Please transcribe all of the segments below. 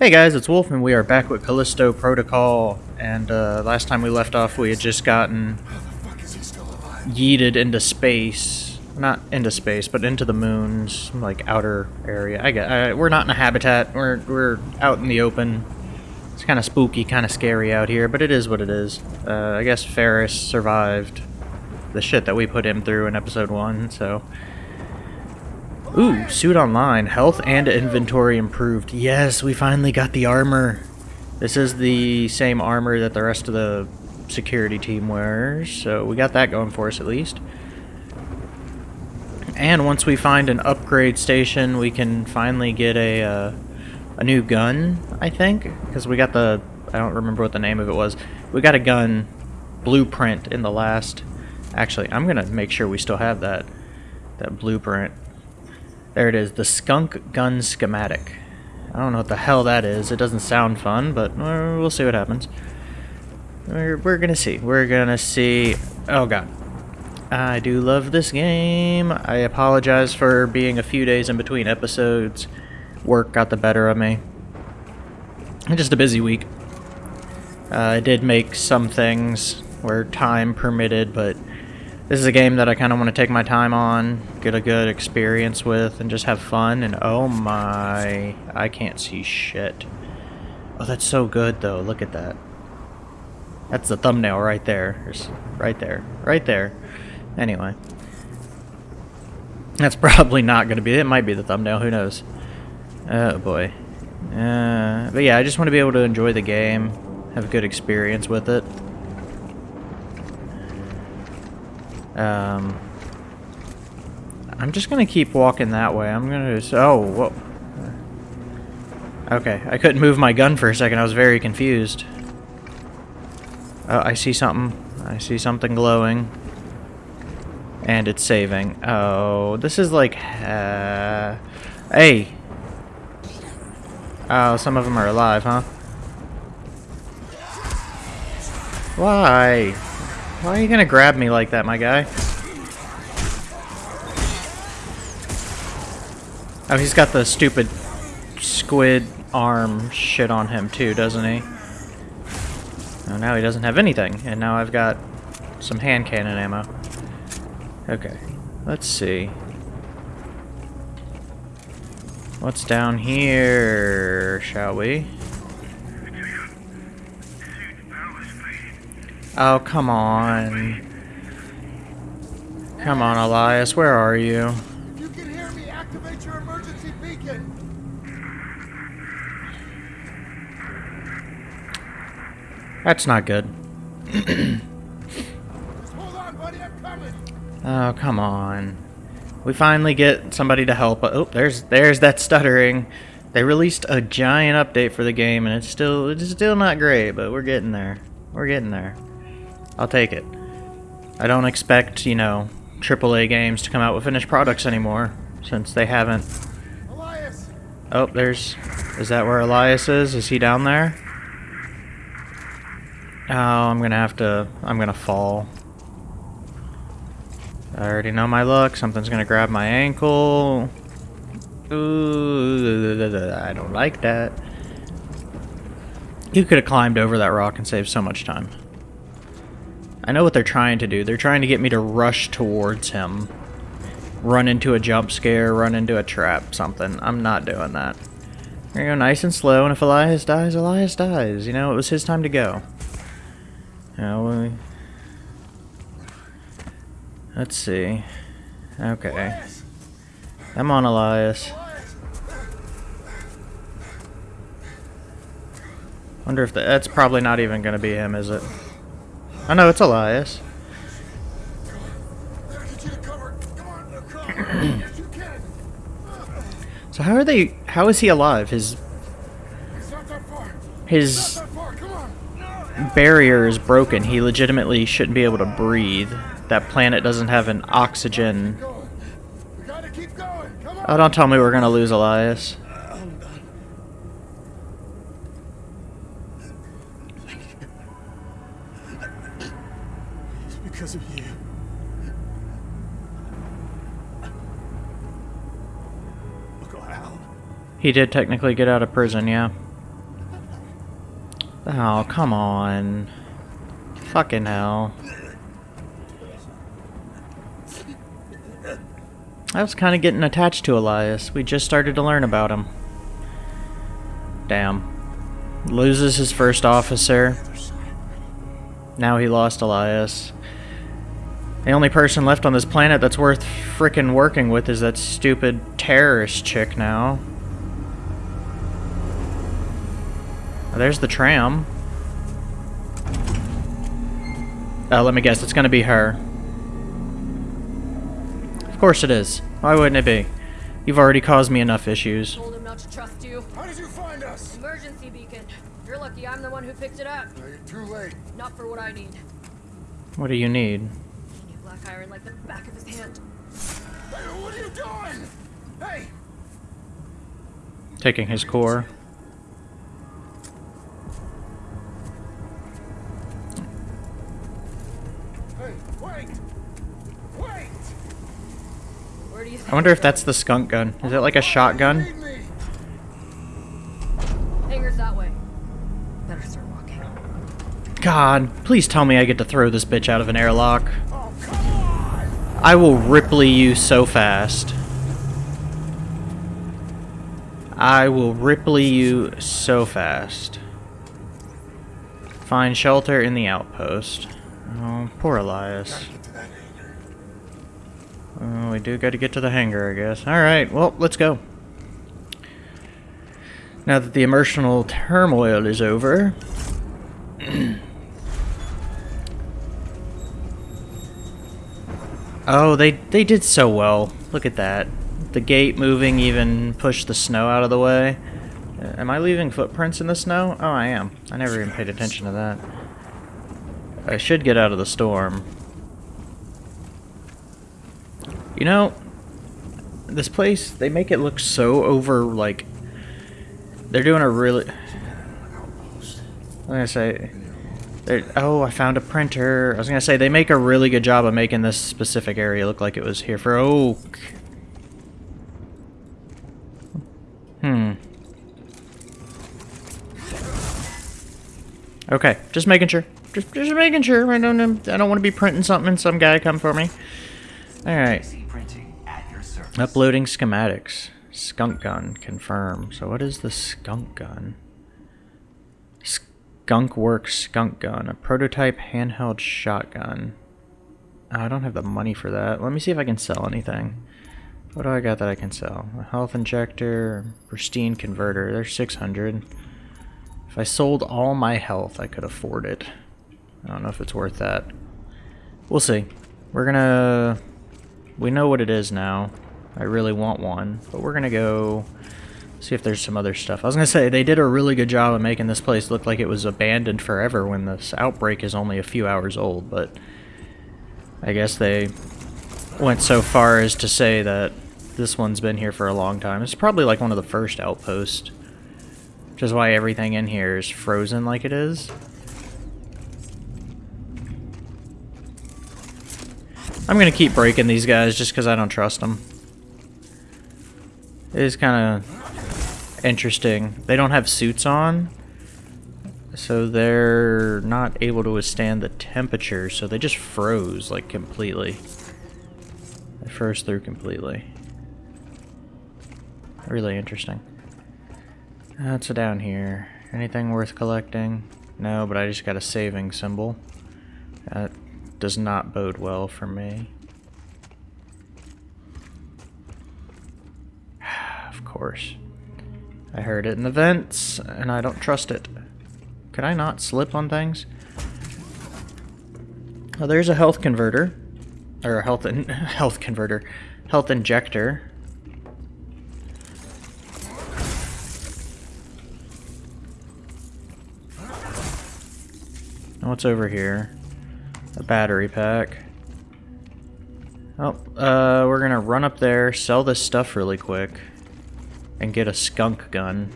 Hey guys, it's Wolf, and we are back with Callisto Protocol. And uh, last time we left off, we had just gotten yeeted into space. Not into space, but into the moon's like outer area. I. I, we're not in a habitat. We're we're out in the open. It's kind of spooky, kind of scary out here, but it is what it is. Uh, I guess Ferris survived the shit that we put him through in episode one, so. Ooh, suit online. Health and inventory improved. Yes, we finally got the armor. This is the same armor that the rest of the security team wears, so we got that going for us at least. And once we find an upgrade station, we can finally get a uh, a new gun, I think, because we got the I don't remember what the name of it was. We got a gun blueprint in the last. Actually, I'm gonna make sure we still have that that blueprint. There it is, the skunk gun schematic. I don't know what the hell that is. It doesn't sound fun, but uh, we'll see what happens. We're, we're gonna see. We're gonna see. Oh god. I do love this game. I apologize for being a few days in between episodes. Work got the better of me. Just a busy week. Uh, I did make some things where time permitted, but this is a game that I kind of want to take my time on, get a good experience with, and just have fun. And oh my, I can't see shit. Oh, that's so good though. Look at that. That's the thumbnail right there. Right there. Right there. Anyway. That's probably not going to be it. It might be the thumbnail. Who knows? Oh boy. Uh, but yeah, I just want to be able to enjoy the game, have a good experience with it. Um, I'm just gonna keep walking that way. I'm gonna just, oh, whoa. Okay, I couldn't move my gun for a second. I was very confused. Oh, I see something. I see something glowing. And it's saving. Oh, this is like, uh, hey. Oh, some of them are alive, huh? Why? Why are you gonna grab me like that, my guy? Oh, he's got the stupid squid arm shit on him too, doesn't he? Oh, now he doesn't have anything, and now I've got some hand cannon ammo. Okay, let's see. What's down here, shall we? Oh, come on. Come on, Elias, where are you? You can hear me. Activate your emergency beacon. That's not good. Just hold on, buddy. I'm coming. Oh, come on. We finally get somebody to help. Oh, there's there's that stuttering. They released a giant update for the game, and it's still it's still not great, but we're getting there. We're getting there. I'll take it. I don't expect, you know, AAA games to come out with finished products anymore, since they haven't. Elias. Oh, there's... Is that where Elias is? Is he down there? Oh, I'm gonna have to... I'm gonna fall. I already know my luck. Something's gonna grab my ankle. Ooh, I don't like that. You could have climbed over that rock and saved so much time. I know what they're trying to do. They're trying to get me to rush towards him. Run into a jump scare, run into a trap, something. I'm not doing that. We're gonna go nice and slow, and if Elias dies, Elias dies. You know, it was his time to go. You know. Let's see. Okay. Come on, Elias. Wonder if the, that's probably not even gonna be him, is it? I know it's Elias. I need you to cover. Come on. Look, cover. yes, you can. So how are they? How is he alive? His It's not that far. his Not that far. Come on. barrier is broken. He legitimately shouldn't be able to breathe. That planet doesn't have an oxygen. Going. We gotta keep going. Come on. Oh, don't tell me we're gonna lose Elias. He did technically get out of prison, yeah. Oh, come on. Fucking hell. I was kind of getting attached to Elias. We just started to learn about him. Damn. Loses his first officer. Now he lost Elias. The only person left on this planet that's worth frickin' working with is that stupid terrorist chick now. There's the tram. Uh, let me guess, it's gonna be her. Of course it is. Why wouldn't it be? You've already caused me enough issues. Told him not to trust you. How did you find us? Emergency beacon. You're lucky I'm the one who picked it up. No, you're too late. Not for what I need. What do you need? He knew Black Iron like the back of his hand. Hey, what are you doing? Hey! Taking his core. I wonder if that's the skunk gun. Is it like a shotgun? Lead me! going? Hangar's that way. Better start walking. God, please tell me I get to throw this bitch out of an airlock. Come on! I will Ripley you so fast. I will Ripley you so fast. Find shelter in the outpost. Oh, poor Elias. We do got to get to the hangar, I guess. Alright, well, let's go. Now that the emotional turmoil is over. oh, they, they did so well. Look at that. The gate moving even pushed the snow out of the way. Uh, Am I leaving footprints in the snow? Oh, I am. I never even paid attention to that. I should get out of the storm. You know, this place, they make it look so over, like, they're doing a really, I'm gonna say, oh, I found a printer. I was gonna say, they make a really good job of making this specific area look like it was here for oak. Hmm. Okay, just making sure. Just, just making sure. I don't, I don't want to be printing something and some guy come for me. All Uploading schematics. Skunk gun. Confirm. So what is the skunk gun? Skunk Works skunk gun. A prototype handheld shotgun. Oh, I don't have the money for that. Let me see if I can sell anything. What do I got that I can sell? A health injector, pristine converter. There's 600. If I sold all my health, I could afford it. I don't know if it's worth that. We'll see. We're gonna... We know what it is now. I really want one. But we're gonna go see if there's some other stuff. I was gonna say, they did a really good job of making this place look like it was abandoned forever when this outbreak is only a few hours old, but... I guess they went so far as to say that this one's been here for a long time. It's probably like one of the first outposts. Which is why everything in here is frozen like it is. I'm gonna keep breaking these guys just because I don't trust them. It is kind of interesting. They don't have suits on, so they're not able to withstand the temperature, so they just froze, like, completely. They froze through completely. Really interesting. That's What's down here? Anything worth collecting? No, but I just got a saving symbol. That does not bode well for me. Of course. I heard it in the vents, and I don't trust it. Could I not slip on things? Oh, there's a health converter. Or a health in health converter. Health injector. What's over here? A battery pack. Oh, uh, we're gonna run up there, sell this stuff really quick, and get a skunk gun.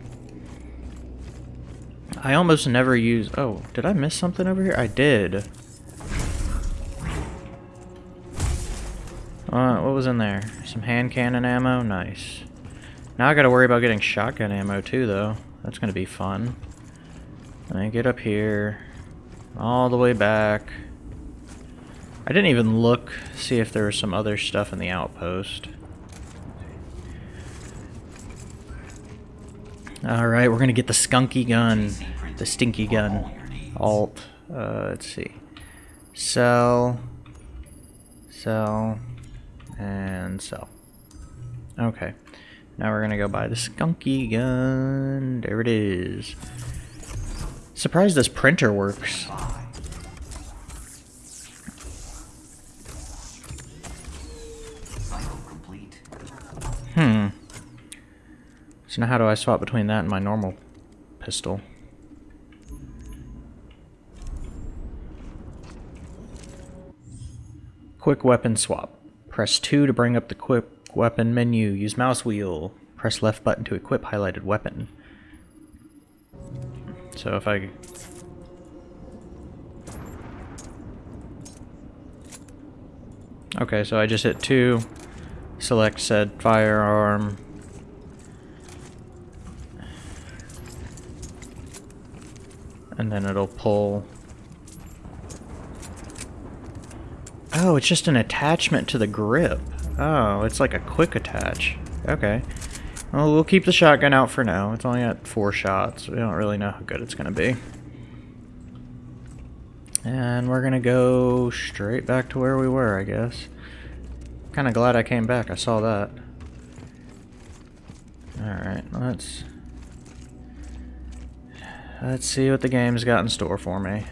I almost never use... Oh, did I miss something over here? I did. Uh, what was in there? Some hand cannon ammo? Nice. Now I gotta worry about getting shotgun ammo too, though. That's gonna be fun. And I get up here, all the way back. I didn't even look, see if there was some other stuff in the outpost. Alright, we're gonna get the skunky gun. The stinky gun. Alt. Uh, let's see. Sell. Sell. And sell. Okay. Now we're gonna go buy the skunky gun. There it is. Surprised this printer works. So now how do I swap between that and my normal pistol? Quick weapon swap. Press 2 to bring up the quick weapon menu. Use mouse wheel. Press left button to equip highlighted weapon. So if I... Okay, so I just hit 2. Select said firearm. And then it'll pull. Oh, it's just an attachment to the grip. Oh, it's like a quick attach. Okay. Well, we'll keep the shotgun out for now. It's only got four shots. We don't really know how good it's going to be. And we're going to go straight back to where we were, I guess. Kind of glad I came back. I saw that. Alright, let's... Let's see what the game's got in store for me.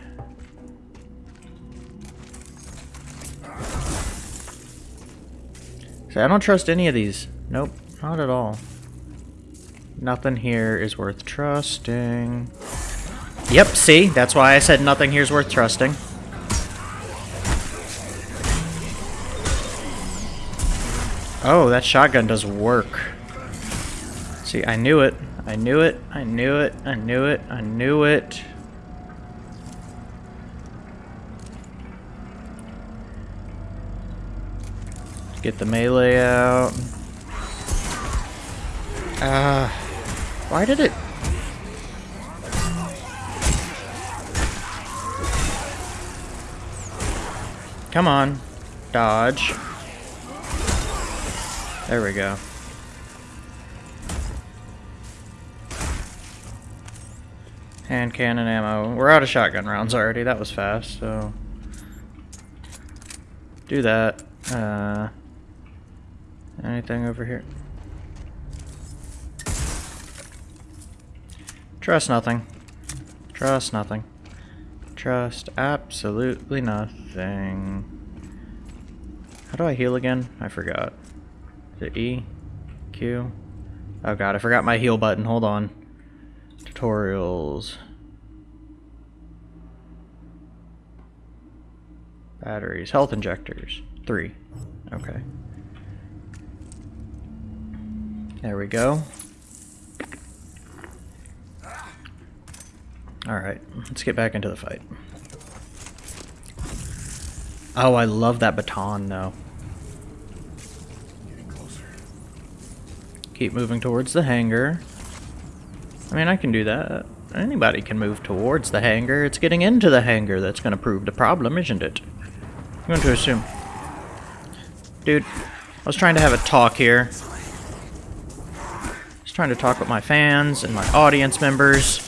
See, I don't trust any of these. Nope, not at all. Nothing here is worth trusting. Yep, see? That's why I said nothing here is worth trusting. Oh, that shotgun does work. See, I knew it. I knew it. I knew it. I knew it. I knew it. Get the melee out. Ah. Uh, why did it... Come on. Dodge. There we go. Hand cannon ammo. We're out of shotgun rounds already. That was fast, so... Do that. Uh, anything over here? Trust nothing. Trust nothing. Trust absolutely nothing. How do I heal again? I forgot. Is it E? Q? Oh god, I forgot my heal button. Hold on. Tutorials. Batteries. Health injectors. Three. Okay. There we go. Alright, let's get back into the fight. Oh, I love that baton, though. Keep moving towards the hangar. I mean, I can do that. Anybody can move towards the hangar. It's getting into the hangar that's going to prove the problem, isn't it? I'm going to assume. Dude, I was trying to have a talk here. I was trying to talk with my fans and my audience members.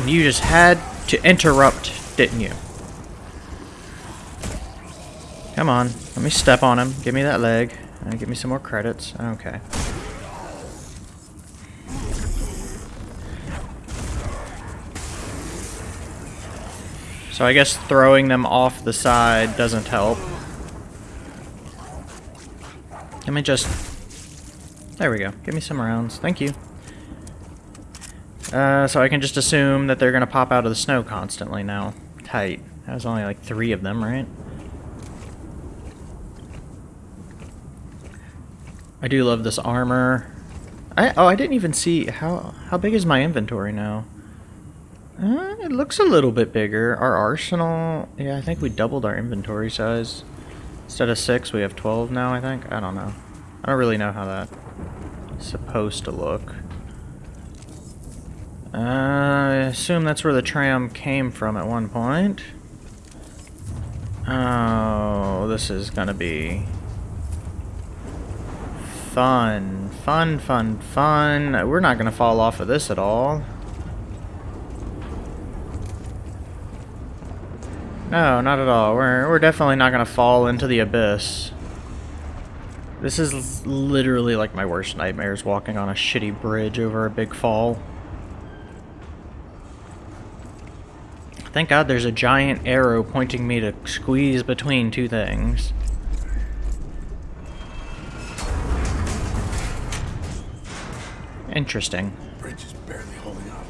And you just had to interrupt, didn't you? Come on, let me step on him. Give me that leg. And give me some more credits. Okay. So I guess throwing them off the side doesn't help. Let me just... There we go. Give me some rounds. Thank you. Uh, so I can just assume that they're going to pop out of the snow constantly now. Tight. That was only like three of them, right? I do love this armor. I, oh, I didn't even see... How, how big is my inventory now? Uh, it looks a little bit bigger. Our arsenal... Yeah, I think we doubled our inventory size. Instead of 6, we have 12 now, I think. I don't know. I don't really know how that's supposed to look. Uh, I assume that's where the tram came from at one point. Oh, this is gonna be fun. Fun, fun, fun. We're not gonna fall off of this at all. No, not at all. We're, we're definitely not gonna fall into the abyss. This is literally like my worst nightmares, walking on a shitty bridge over a big fall. Thank God there's a giant arrow pointing me to squeeze between two things. Interesting. Bridge is barely holding up.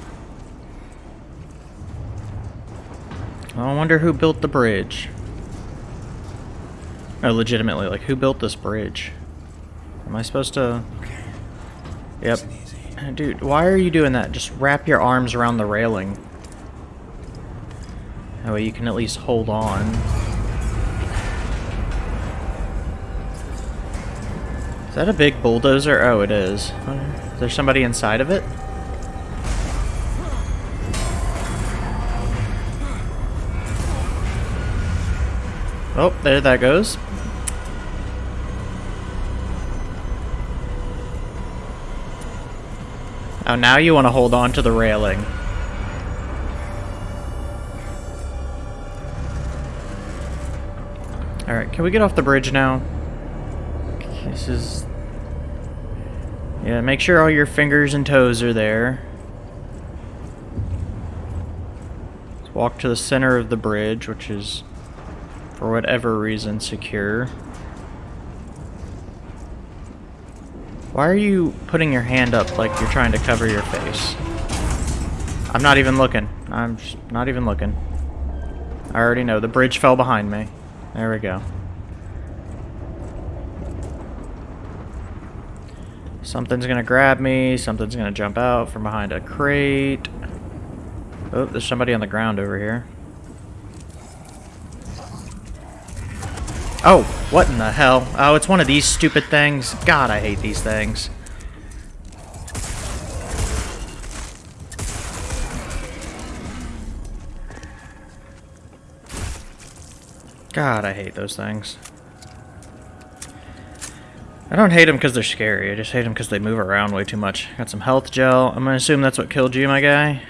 I wonder who built the bridge. No, legitimately, like, who built this bridge? Am I supposed to... Okay. Yep. Dude, why are you doing that? Just wrap your arms around the railing. That way you can at least hold on. Is that a big bulldozer? Oh, it is. Is there somebody inside of it? Oh, there that goes. Oh, now you want to hold on to the railing. Alright, can we get off the bridge now? This is... Yeah, make sure all your fingers and toes are there. Let's walk to the center of the bridge, which is, for whatever reason, secure. Why are you putting your hand up like you're trying to cover your face? I'm not even looking. I'm not even looking. I already know. The bridge fell behind me. There we go. Something's gonna grab me. Something's gonna jump out from behind a crate. Oh, there's somebody on the ground over here. Oh, what in the hell? Oh, it's one of these stupid things. God, I hate these things. God, I hate those things. I don't hate them because they're scary. I just hate them because they move around way too much. Got some health gel. I'm going to assume that's what killed you, my guy.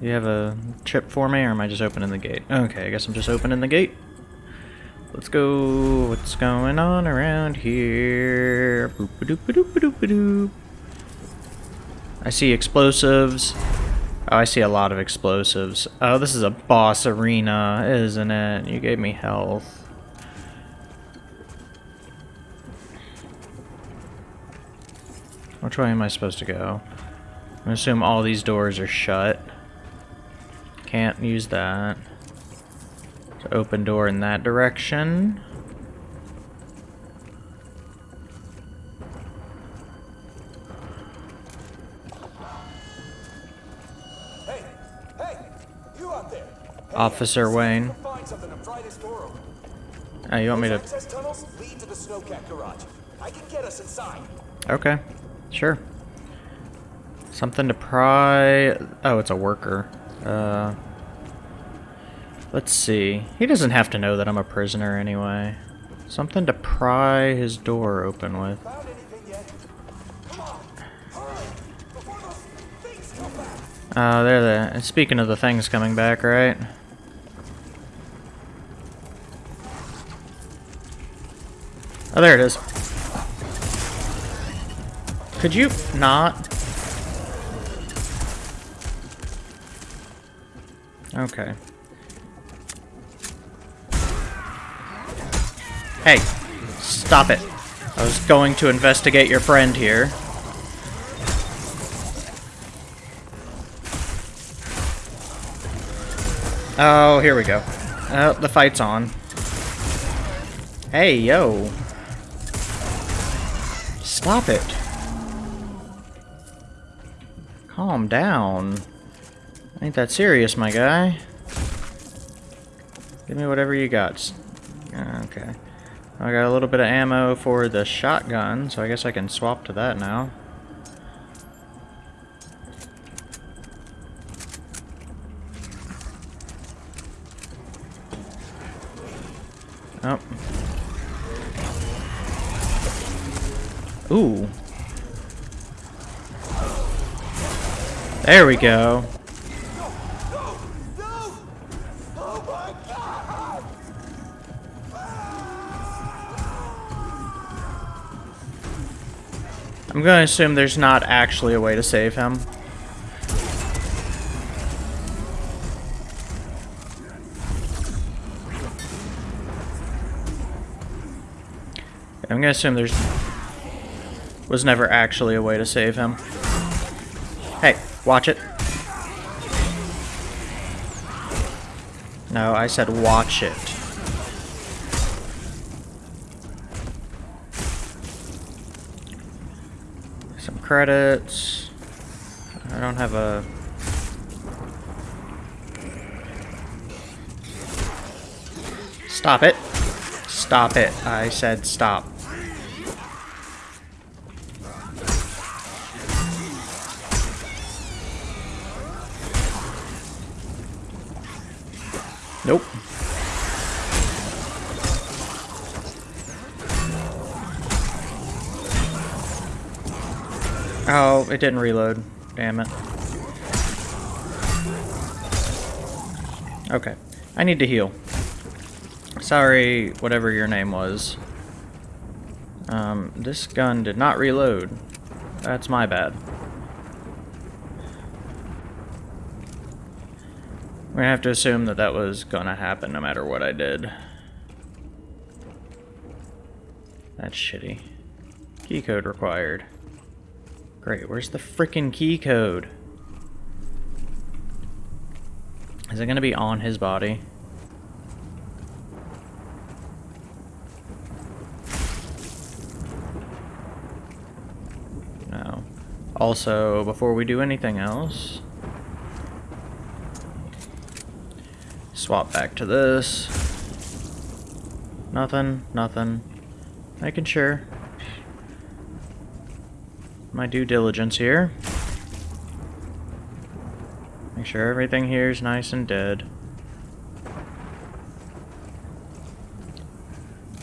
You have a chip for me, or am I just opening the gate? Okay, I guess I'm just opening the gate. Let's go. What's going on around here? I see explosives. Oh, I see a lot of explosives. Oh, this is a boss arena, isn't it? You gave me health. Which way am I supposed to go? Gonna assume all these doors are shut. Can't use that. So open door in that direction. Hey, hey, you out there? Hey, Officer Wayne. can Find something to pry this door open. Oh, you want me to... tunnels lead to the snowcat garage. I can get us inside. Okay, sure. Something to pry... Oh, it's a worker. Uh, let's see. He doesn't have to know that I'm a prisoner anyway. Something to pry his door open with. Oh, there the... and Speaking of the things coming back, right? Oh, there it is. Could you not? Okay. Hey, stop it. I was going to investigate your friend here. Oh, here we go. Oh, the fight's on. Hey, yo. Stop it. Calm down. Ain't that serious, my guy. Give me whatever you got. I got a little bit of ammo for the shotgun, so I guess I can swap to that now. Oh. Ooh. There we go. To assume there's not actually a way to save him. I'm to assume there's was never actually a way to save him. Hey, watch it. No, I said watch it. Credits. I don't have a... Stop it. Stop it. I said stop. Nope. Oh, it didn't reload. Damn it. Okay. I need to heal. Sorry, whatever your name was. Um, this gun did not reload. That's my bad. Gonna have to assume that that was gonna happen no matter what I did. That's shitty. Key code required. Great, where's the freaking key code? Is it gonna be on his body? No. Also, before we do anything else, swap back to this. Nothing, nothing. Making sure. My due diligence here. Make sure everything here is nice and dead.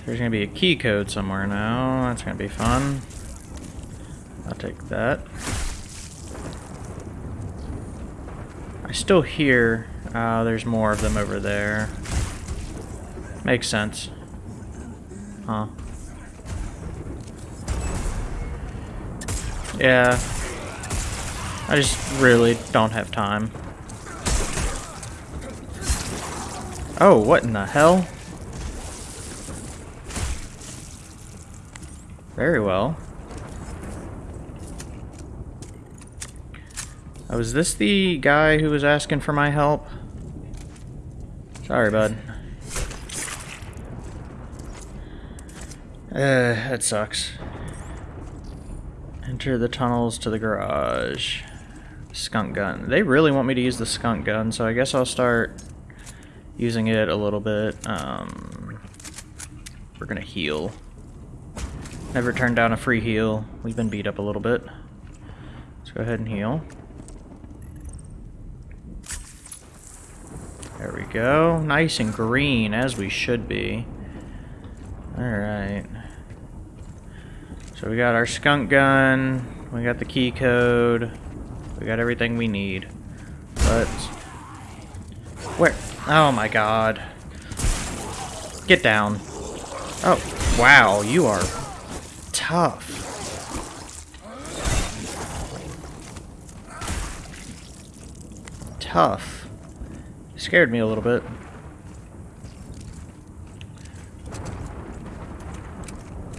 There's gonna be a key code somewhere now. That's gonna be fun. I'll take that. I still hear... Uh, there's more of them over there. Makes sense. Huh. Yeah. I just really don't have time. Oh, what in the hell? Very well. Oh, is this the guy who was asking for my help? Sorry, bud. Uh, that sucks. Enter the tunnels to the garage. Skunk gun. They really want me to use the skunk gun, so I guess I'll start using it a little bit. Um, we're gonna heal. Never turned down a free heal. We've been beat up a little bit. Let's go ahead and heal. There we go. Nice and green, as we should be. Alright. So we got our skunk gun, we got the key code, we got everything we need. But... Where? Oh my god. Get down. Oh, wow, you are tough. Tough. Scared me a little bit.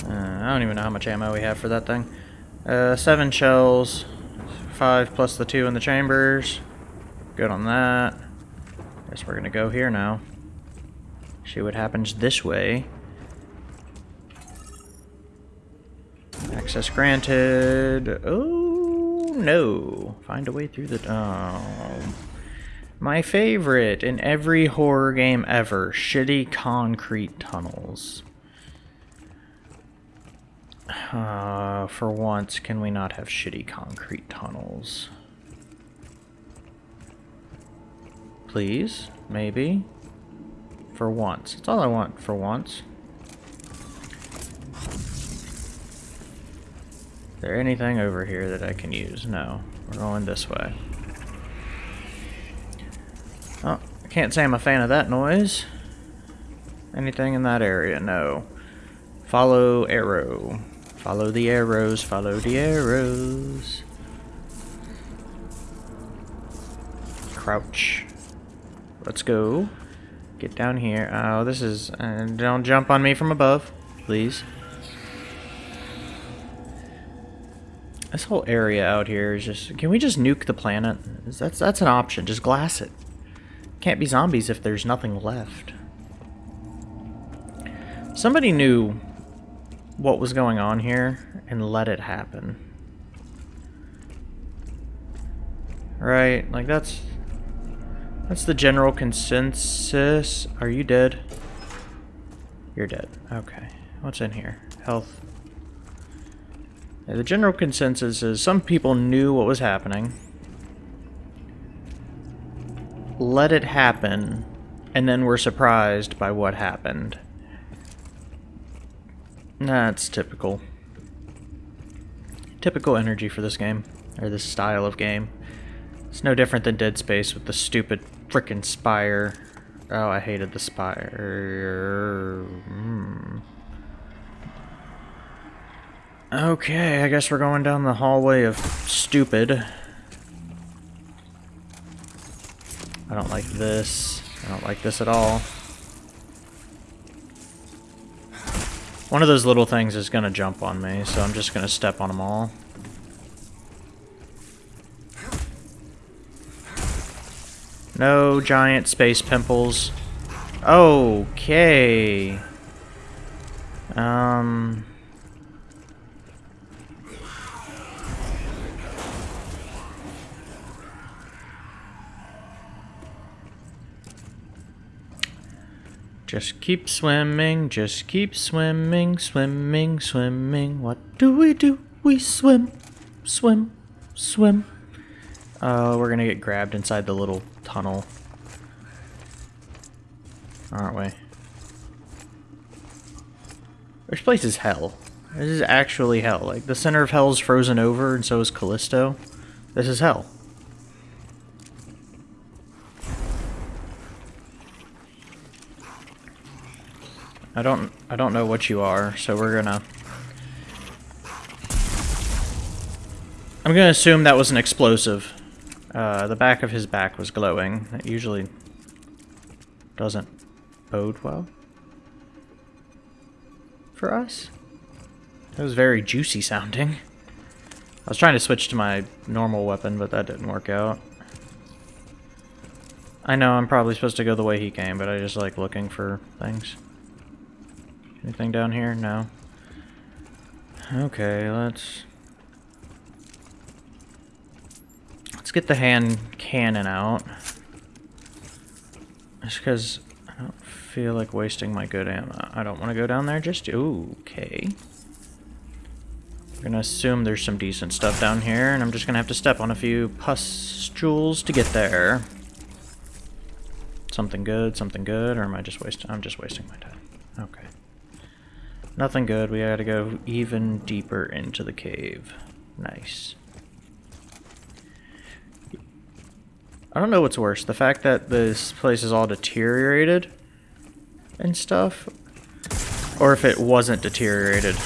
Uh, I don't even know how much ammo we have for that thing. Uh, seven shells. Five plus the two in the chambers. Good on that. Guess we're gonna go here now. See what happens this way. Access granted. Oh, no. Find a way through the... Oh. My favorite in every horror game ever. Shitty concrete tunnels. Uh, for once, can we not have shitty concrete tunnels? Please? Maybe? For once. That's all I want for once. there anything over here that I can use? No. We're going this way. Oh, I can't say I'm a fan of that noise. Anything in that area? No. Follow arrow. Follow the arrows, follow the arrows. Crouch. Let's go. Get down here. Oh, this is... Uh, don't jump on me from above, please. This whole area out here is just... Can we just nuke the planet? That's, that's an option. Just glass it. Can't be zombies if there's nothing left. Somebody knew what was going on here and let it happen. Right? Like that's that's the general consensus. Are you dead? You're dead. Okay. What's in here? Health. The general consensus is some people knew what was happening. Let it happen and then were surprised by what happened. That's typical. Typical energy for this game, or this style of game. It's no different than Dead Space with the stupid frickin' spire. Oh, I hated the spire. Hmm. Okay, I guess we're going down the hallway of stupid. I don't like this. I don't like this at all. One of those little things is gonna jump on me, so I'm just gonna step on them all. No giant space pimples. Okay. Um... Just keep swimming, just keep swimming, swimming, swimming. What do we do? We swim, swim, swim. Uh, we're gonna get grabbed inside the little tunnel. Aren't we? This place is hell. This is actually hell. Like, the center of hell is frozen over, and so is Callisto. This is hell. I don't I don't know what you are, so we're gonna I'm gonna assume that was an explosive. Uh, the back of his back was glowing. That usually doesn't bode well for us. That was very juicy sounding. I was trying to switch to my normal weapon, but that didn't work out. I know I'm probably supposed to go the way he came, but I just like looking for things. Anything down here? No. Okay, let's... Let's get the hand cannon out. Just because I don't feel like wasting my good ammo. I don't want to go down there just... Ooh, okay. We're gonna assume there's some decent stuff down here, and I'm just gonna have to step on a few pustules to get there. Something good, something good, or am I just wasting... I'm just wasting my time. Okay. Nothing good. We gotta go even deeper into the cave. Nice. I don't know what's worse. The fact that this place is all deteriorated and stuff. Or if it wasn't deteriorated.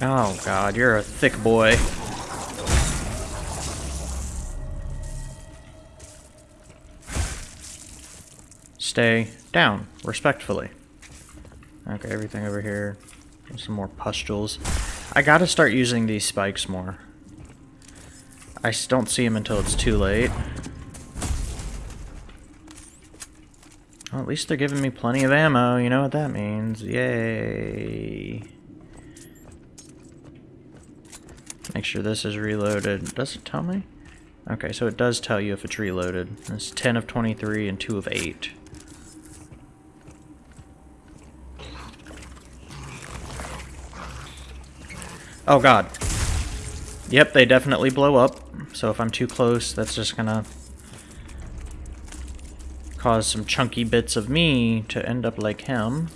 Oh god, you're a thick boy. Stay down, respectfully. Okay, everything over here. Some more pustules. I gotta start using these spikes more. I don't see them until it's too late. Well, at least they're giving me plenty of ammo. You know what that means. Yay. Make sure this is reloaded. Does it tell me? Okay, so it does tell you if it's reloaded. It's 10 of 23 and 2 of 8. Oh god. Yep, they definitely blow up. So if I'm too close, that's just gonna cause some chunky bits of me to end up like him.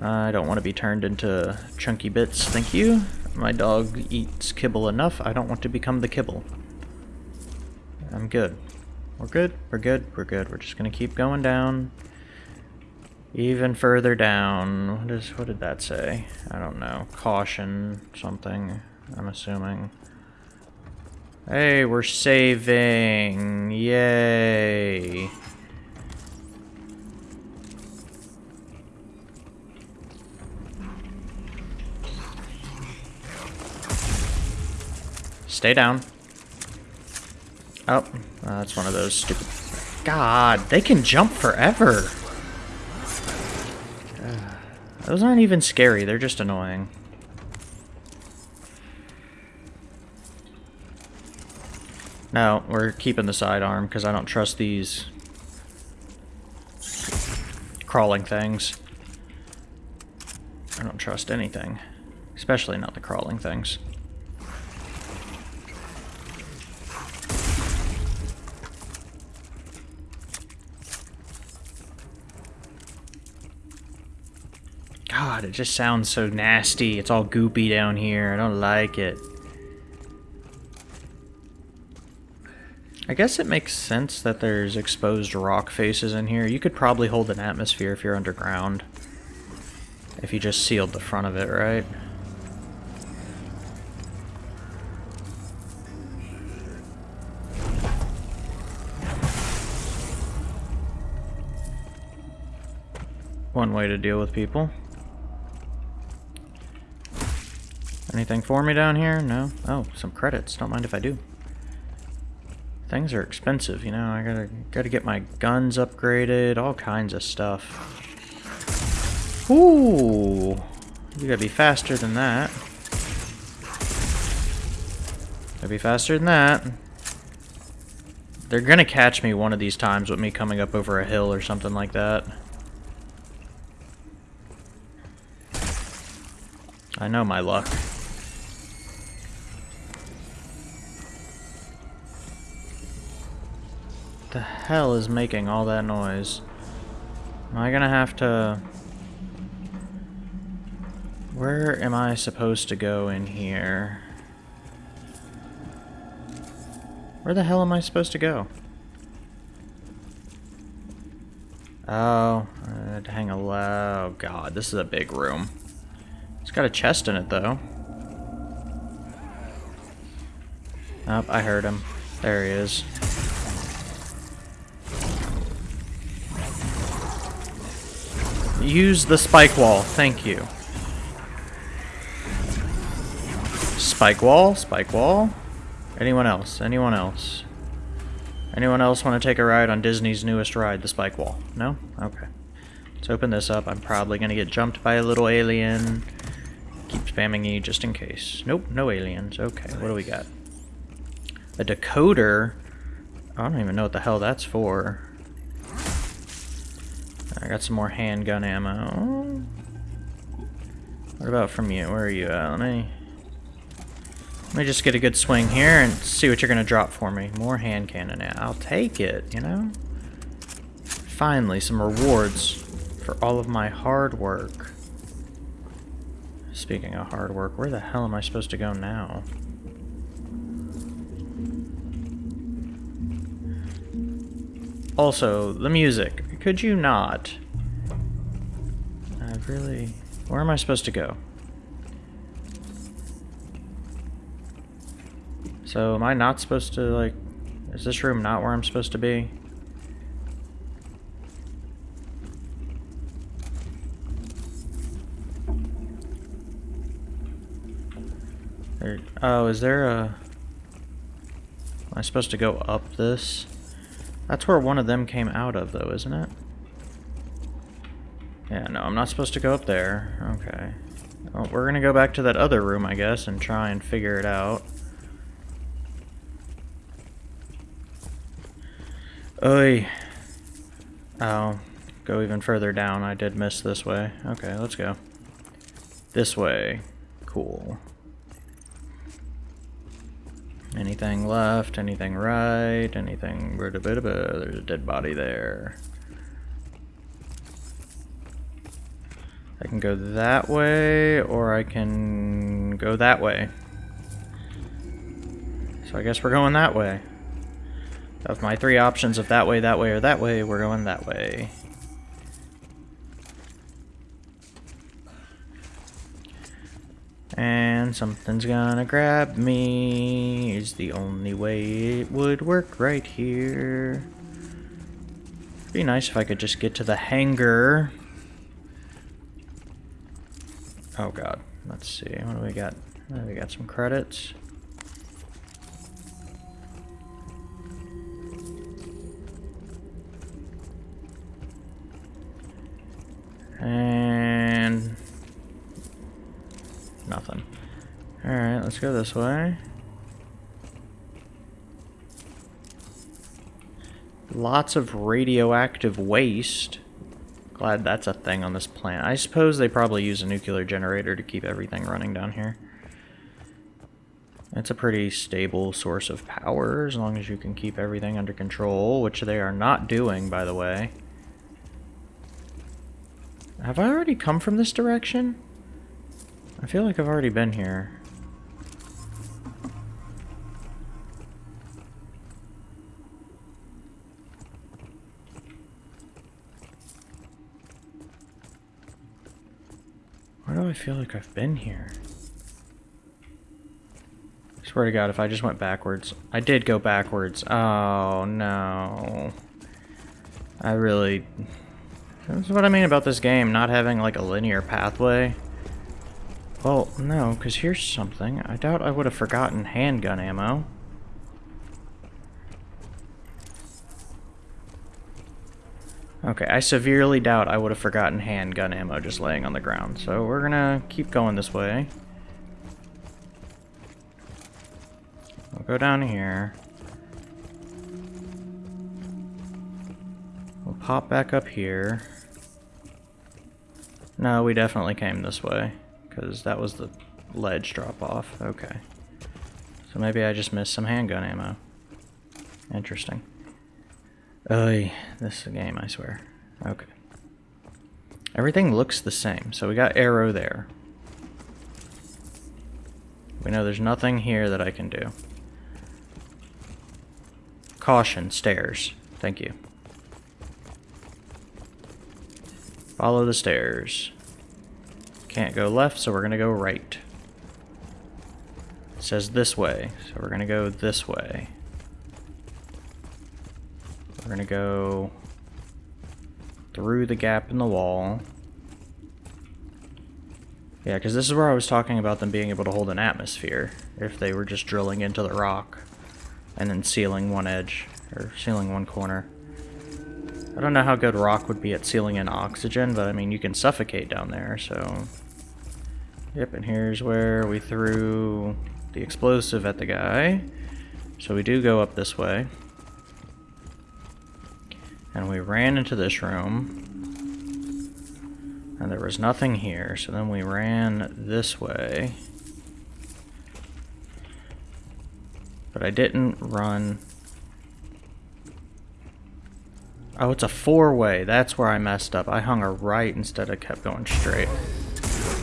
I don't want to be turned into chunky bits, thank you. My dog eats kibble enough, I don't want to become the kibble. I'm good. We're good, we're good, we're good. We're just gonna keep going down. Even further down. What is what did that say? I don't know. Caution something, I'm assuming. Hey, we're saving. Yay. Stay down. Oh, that's one of those stupid... God, they can jump forever. Those aren't even scary, they're just annoying. No, we're keeping the sidearm because I don't trust these crawling things. I don't trust anything, especially not the crawling things. God, it just sounds so nasty. It's all goopy down here. I don't like it. I guess it makes sense that there's exposed rock faces in here. You could probably hold an atmosphere if you're underground. If you just sealed the front of it, right? One way to deal with people. Anything for me down here? No? Oh, some credits. Don't mind if I do. Things are expensive, you know. I gotta gotta get my guns upgraded, all kinds of stuff. Ooh! You gotta be faster than that. Gotta be faster than that. They're gonna catch me one of these times with me coming up over a hill or something like that. I know my luck. Hell is making all that noise? Am I gonna have to... Where am I supposed to go in here? Where the hell am I supposed to go? Oh, I'd hang a low. Oh god, this is a big room. It's got a chest in it though. Oh, I heard him. There he is. Use the spike wall. Thank you. Spike wall? Spike wall? Anyone else? Anyone else? Anyone else want to take a ride on Disney's newest ride, the spike wall? No? Okay. Let's open this up. I'm probably going to get jumped by a little alien. Keep spamming E just in case. Nope, no aliens. Okay, what do we got? A decoder? I don't even know what the hell that's for. I got some more handgun ammo. What about from you? Where are you at? Let me... Let me just get a good swing here and see what you're going to drop for me. More hand cannon. I'll take it, you know? Finally, some rewards for all of my hard work. Speaking of hard work, where the hell am I supposed to go now? Also, the music. Could you not? I've really... Where am I supposed to go? So, am I not supposed to, like... Is this room not where I'm supposed to be? There, oh, is there a... Am I supposed to go up this? That's where one of them came out of, though, isn't it? Yeah, no, I'm not supposed to go up there. Okay. Well, we're gonna go back to that other room, I guess, and try and figure it out. Oi. Oh, go even further down. I did miss this way. Okay, let's go. This way. Cool. Anything left? Anything right? Anything... There's a dead body there. I can go that way, or I can go that way. So I guess we're going that way. Of my three options of that way, that way, or that way, we're going that way. And something's gonna grab me is the only way it would work right here. Be nice if I could just get to the hangar. Oh god. Let's see. What do we got? Oh, we got some credits. And nothing. Alright, let's go this way. Lots of radioactive waste. Glad that's a thing on this planet. I suppose they probably use a nuclear generator to keep everything running down here. It's a pretty stable source of power as long as you can keep everything under control, which they are not doing, by the way. Have I already come from this direction? I feel like I've already been here. Why do I feel like I've been here? Swear to God, if I just went backwards. I did go backwards. Oh, no. I really... That's what I mean about this game, not having like a linear pathway. Well, no, because here's something. I doubt I would have forgotten handgun ammo. Okay, I severely doubt I would have forgotten handgun ammo just laying on the ground. So we're gonna keep going this way. We'll go down here. We'll pop back up here. No, we definitely came this way, because that was the ledge drop-off. Okay. So maybe I just missed some handgun ammo. Interesting. Oy, this is a game, I swear. Okay. Everything looks the same, so we got arrow there. We know there's nothing here that I can do. Caution, stairs. Thank you. Follow the stairs. Can't go left, so we're going to go right. It says this way, so we're going to go this way. We're going to go through the gap in the wall. Yeah, because this is where I was talking about them being able to hold an atmosphere if they were just drilling into the rock and then sealing one edge, or sealing one corner. I don't know how good rock would be at sealing in oxygen, but I mean, you can suffocate down there, so... Yep, and here's where we threw the explosive at the guy. So we do go up this way. And we ran into this room. And there was nothing here, so then we ran this way. But I didn't run Oh, it's a four-way. That's where I messed up. I hung a right instead of kept going straight.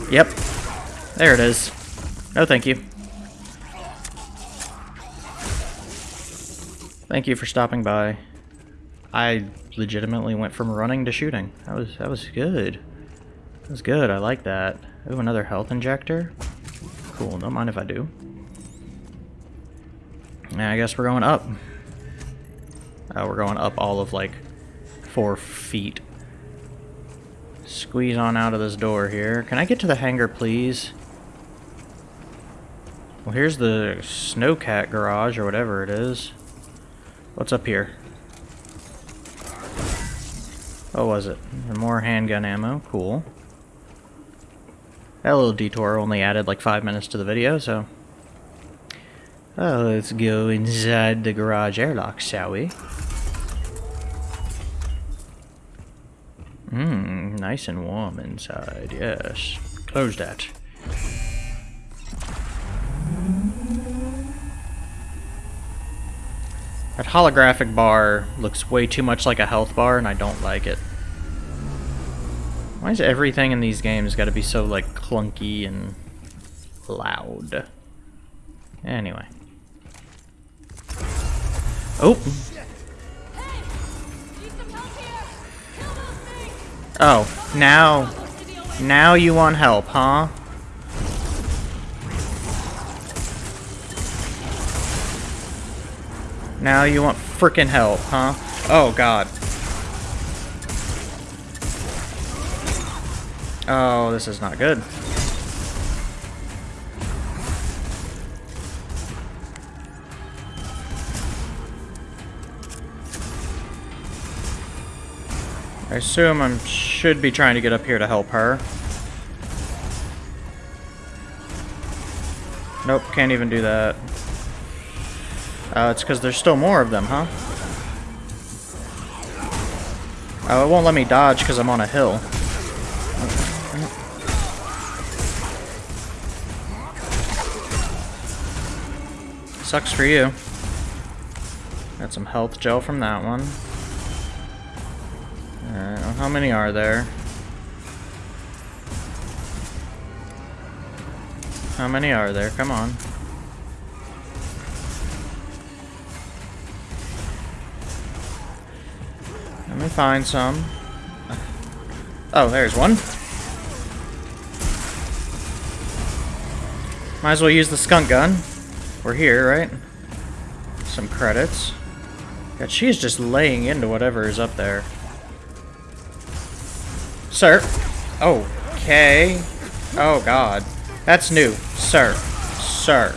Yep. There it is. No, thank you. Thank you for stopping by. I legitimately went from running to shooting. That was that was good. That was good. I like that. Ooh, another health injector. Cool. Don't mind if I do. Yeah, I guess we're going up. Oh, we're going up all of like four feet. Squeeze on out of this door here. Can I get to the hangar, please? Well, here's the Snowcat garage, or whatever it is. What's up here? What was it? More handgun ammo. Cool. That little detour only added like five minutes to the video, so... Oh, let's go inside the garage airlock, shall we? Mmm, nice and warm inside, yes. Close that. That holographic bar looks way too much like a health bar, and I don't like it. Why is everything in these games got to be so like clunky and loud? Anyway. Oh. Oh, now, now you want help, huh? Now you want frickin' help, huh? Oh god. Oh, this is not good. I assume I should be trying to get up here to help her. Nope, can't even do that. Uh, it's because there's still more of them, huh? Oh, it won't let me dodge because I'm on a hill. Sucks for you. Got some health gel from that one. Alright, well, how many are there? How many are there? Come on. Let me find some. Oh, there's one. Might as well use the skunk gun. We're here, right? Some credits. God, she's just laying into whatever is up there. Sir. Okay. Oh, God. That's new. Sir. Sir.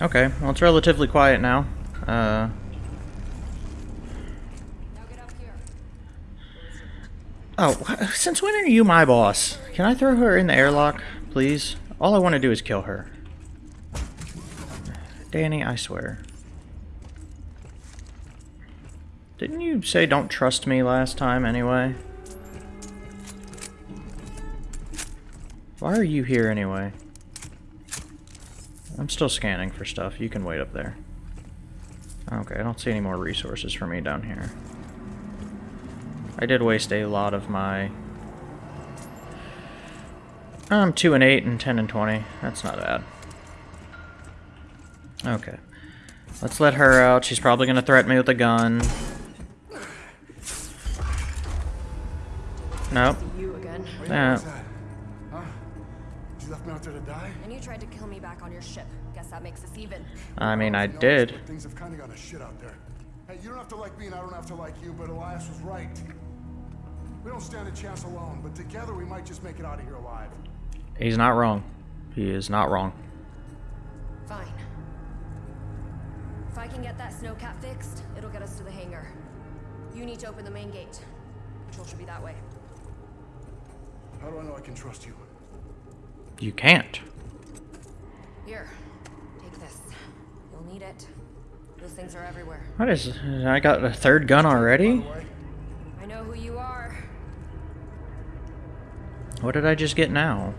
Okay, well it's relatively quiet now. Uh, oh, since when are you my boss? Can I throw her in the airlock, please? All I want to do is kill her. Dani, I swear. Didn't you say don't trust me last time anyway? Why are you here anyway? I'm still scanning for stuff. You can wait up there. Okay, I don't see any more resources for me down here. I did waste a lot of my... I'm um, 2 and 8 and 10 and 20. That's not bad. Okay. Let's let her out. She's probably going to threaten me with a gun. Nope. You again. Yeah. Huh? You left me out there to die? And you tried to kill me back on your ship. Guess that makes us even. I mean, I To be honest, did. Things have kind of gone to shit out there. Hey, you don't have to like me and I don't have to like you, but Elias was right. We don't stand a chance alone, but together we might just make it out of here alive. He's not wrong. He is not wrong. Fine. If I can get that snowcat fixed, it'll get us to the hangar. You need to open the main gate. Control should be that way. How do I know I can trust you? You can't. Here, take this. You'll need it. Those things are everywhere. What is... I got a third gun already? I know who you are. What did I just get now?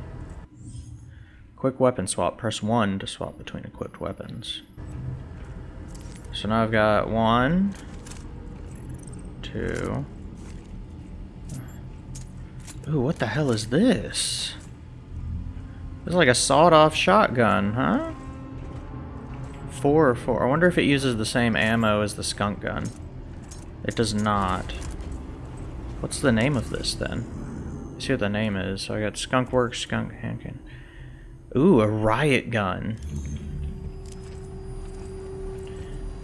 Quick weapon swap. Press 1 to swap between equipped weapons. So now I've got one, two. Ooh, what the hell is this? It's like a sawed-off shotgun, huh? Four or four. I wonder if it uses the same ammo as the skunk gun. It does not. What's the name of this then? Let's see what the name is. So I got Skunk Works, Skunk Handgun. Ooh, a riot gun.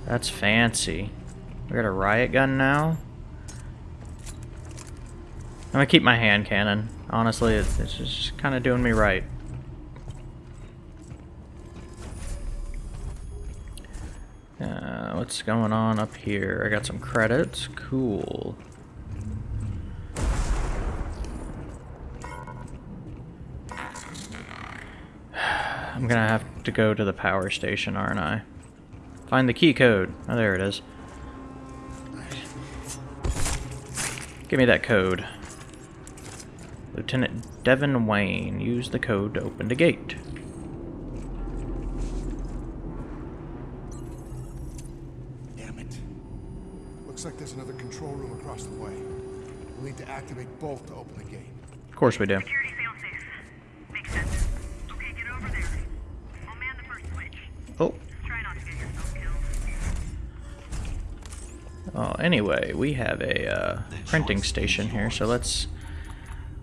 That's fancy. We got a riot gun now. I'm gonna keep my hand cannon. Honestly, it's, it's just kind of doing me right. Uh, what's going on up here? I got some credits. Cool. I'm gonna have to go to the power station, aren't I? Find the key code. Oh, there it is. Give me that code. Lieutenant Devon Wayne. Use the code to open the gate. Damn it. Looks like there's another control room across the way. We need to activate both to open the gate. Of course we do. Security, sound safe. Makes sense. Okay, get over there. Oh man, the first switch. Oh, Oh, anyway, we have a uh, printing station here, so let's...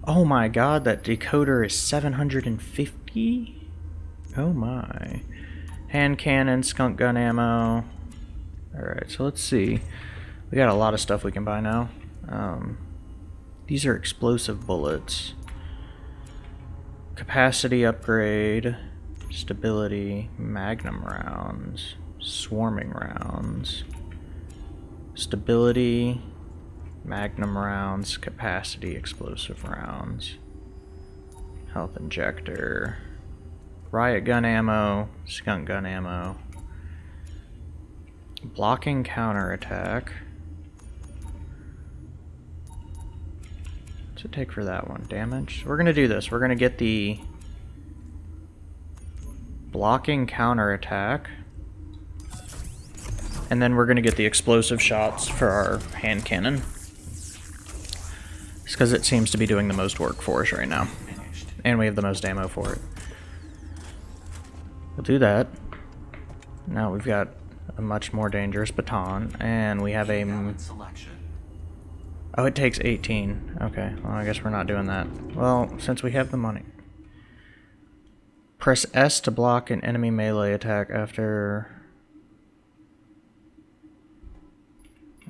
Oh my god, that decoder is 750? Oh my. Hand cannon, skunk gun ammo. Alright, so let's see. We got a lot of stuff we can buy now. Um, these are explosive bullets. Capacity upgrade. Stability. Magnum rounds. Swarming rounds. Stability. Magnum rounds. Capacity explosive rounds. Health injector. Riot gun ammo. Skunk gun ammo. Blocking counterattack. What's it take for that one? Damage? We're gonna do this. We're gonna get the blocking counterattack. And then we're gonna get the explosive shots for our hand cannon. It's because it seems to be doing the most work for us right now. And we have the most ammo for it. We'll do that. Now we've got a much more dangerous baton, and we have a... Oh, it takes 18. Okay, well, I guess we're not doing that. Well, since we have the money. Press S to block an enemy melee attack after...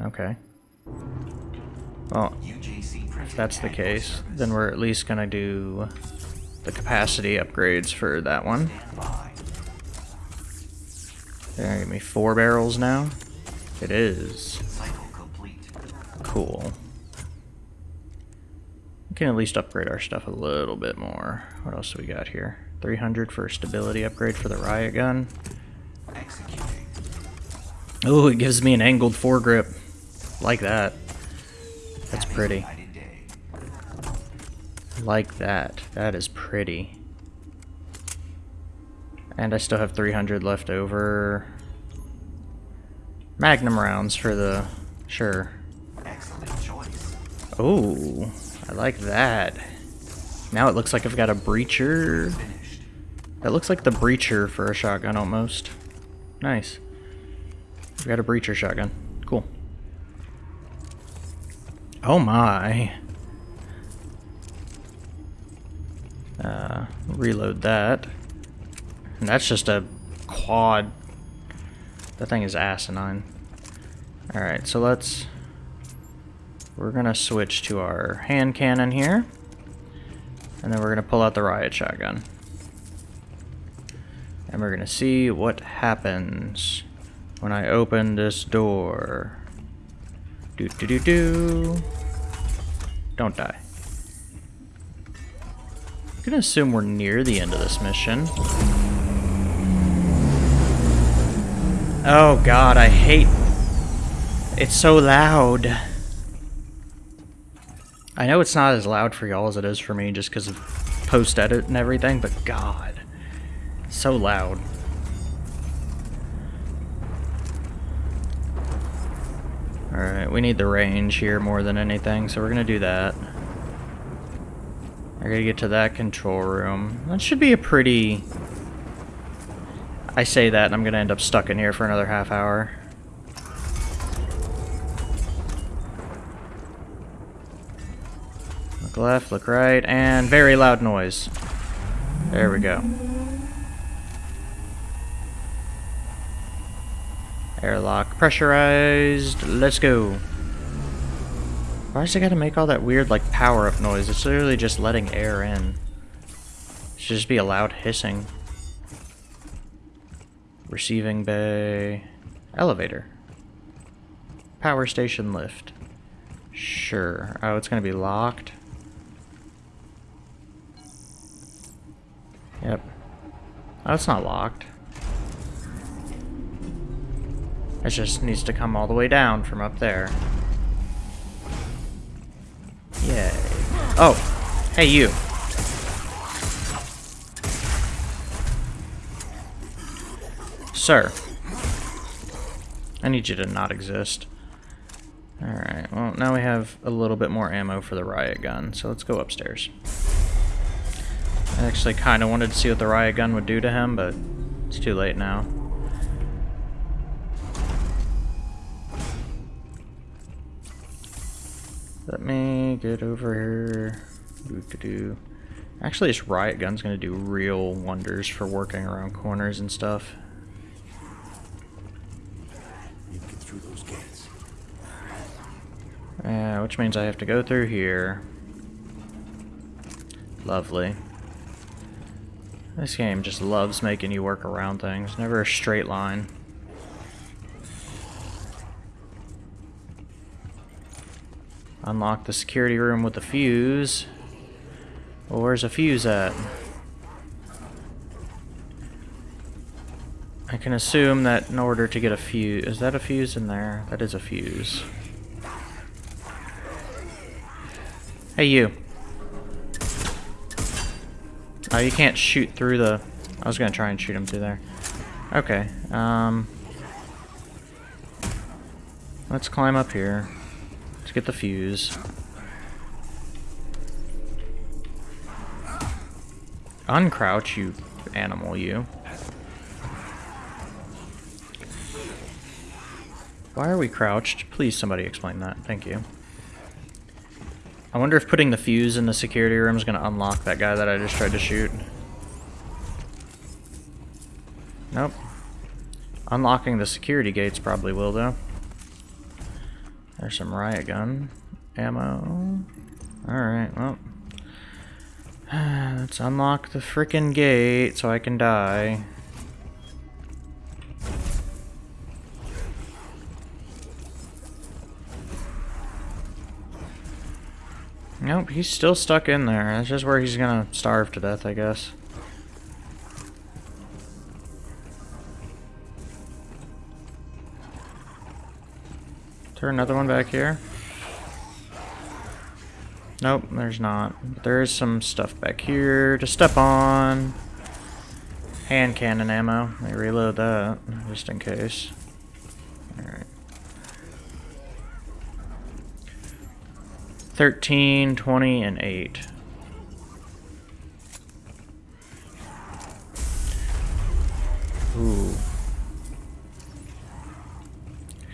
Okay. Well, if that's the case, then we're at least gonna do the capacity upgrades for that one. There, give me four barrels now. It is. Cool. We can at least upgrade our stuff a little bit more. What else do we got here? 300 for stability upgrade for the riot gun. Oh, it gives me an angled foregrip. Like that. That's pretty. Like that. That is pretty. And I still have 300 left over. Magnum rounds for the... Sure. Excellent choice. Oh, I like that. Now it looks like I've got a breacher. That looks like the breacher for a shotgun almost. Nice. We've got a breacher shotgun. Cool. Oh my. Uh, reload that. And that's just a quad. That thing is asinine. Alright, so let's... We're gonna switch to our hand cannon here. And then we're gonna pull out the riot shotgun. And we're gonna see what happens when I open this door. Do do do do. Don't die. I'm gonna assume we're near the end of this mission. Oh god, I hate... It's so loud. I know it's not as loud for y'all as it is for me just because of post-edit and everything, but god. So loud. Alright, we need the range here more than anything, so we're gonna do that. I gotta get to that control room. That should be a pretty... I say that and I'm gonna end up stuck in here for another half hour. Look left, look right, and very loud noise. There we go. Airlock pressurized. Let's go. Why does it gotta make all that weird, like, power-up noise? It's literally just letting air in. It should just be a loud hissing. Receiving bay. Elevator. Power station lift. Sure. Oh, it's gonna be locked. Yep. Oh, it's not locked. It just needs to come all the way down from up there. Yay. Oh! Hey, you! Sir. I need you to not exist. Alright, well, now we have a little bit more ammo for the riot gun, so let's go upstairs. I actually kind of wanted to see what the riot gun would do to him, but it's too late now. Let me get over here. Actually, this riot gun's gonna do real wonders for working around corners and stuff. You get through those gates. Yeah, which means I have to go through here. Lovely. This game just loves making you work around things. Never a straight line. Unlock the security room with the fuse. Well, where's a fuse at? I can assume that in order to get a fuse... Is that a fuse in there? That is a fuse. Hey, you. Oh, you can't shoot through the... I was gonna try and shoot him through there. Okay, um... Let's climb up here. Let's get the fuse. Uncrouch, you animal, you. Why are we crouched? Please somebody explain that. Thank you. I wonder if putting the fuse in the security room is going to unlock that guy that I just tried to shoot. Nope. Unlocking the security gates probably will, though. There's some riot gun ammo. Alright, well. Let's unlock the frickin' gate so I can die. Nope, he's still stuck in there. That's just where he's gonna starve to death, I guess. Turn another one back here. Nope, there's not. There is some stuff back here to step on. Hand cannon ammo. Let me reload that, just in case. Alright. 13, 20, and 8. Ooh.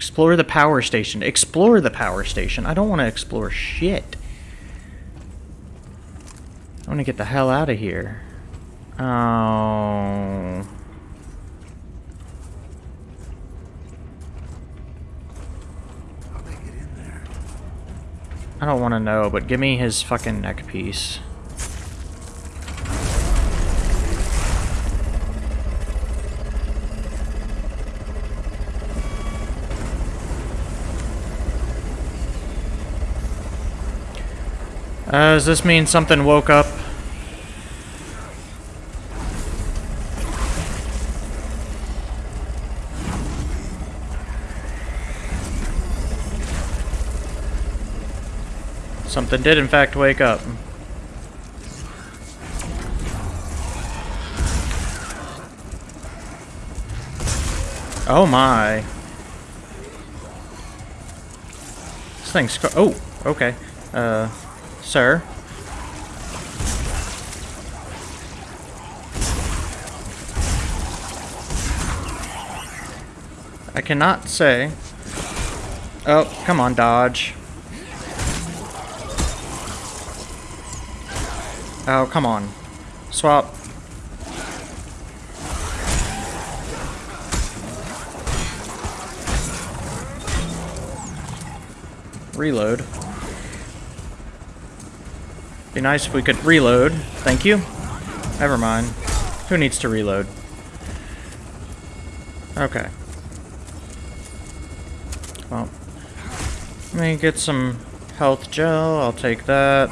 Explore the power station. Explore the power station. I don't want to explore shit. I want to get the hell out of here. Oh. I don't want to know, but give me his fucking neck piece. Uh, does this mean something woke up? Something did in fact wake up. Oh my. This thing's oh, okay. Uh, sir. I cannot say. Oh, come on, dodge. Oh, come on. Swap. Reload. Nice if we could reload. Thank you. Never mind. Who needs to reload? Okay. Well, let me get some health gel. I'll take that.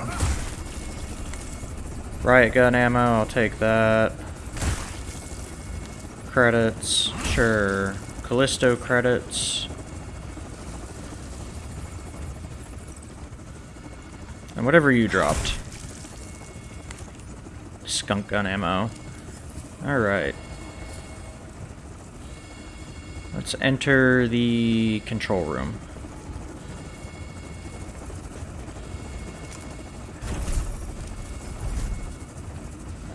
Riot gun ammo, I'll take that. Credits, sure. Callisto credits. And whatever you dropped skunk gun ammo. Alright. Let's enter the control room.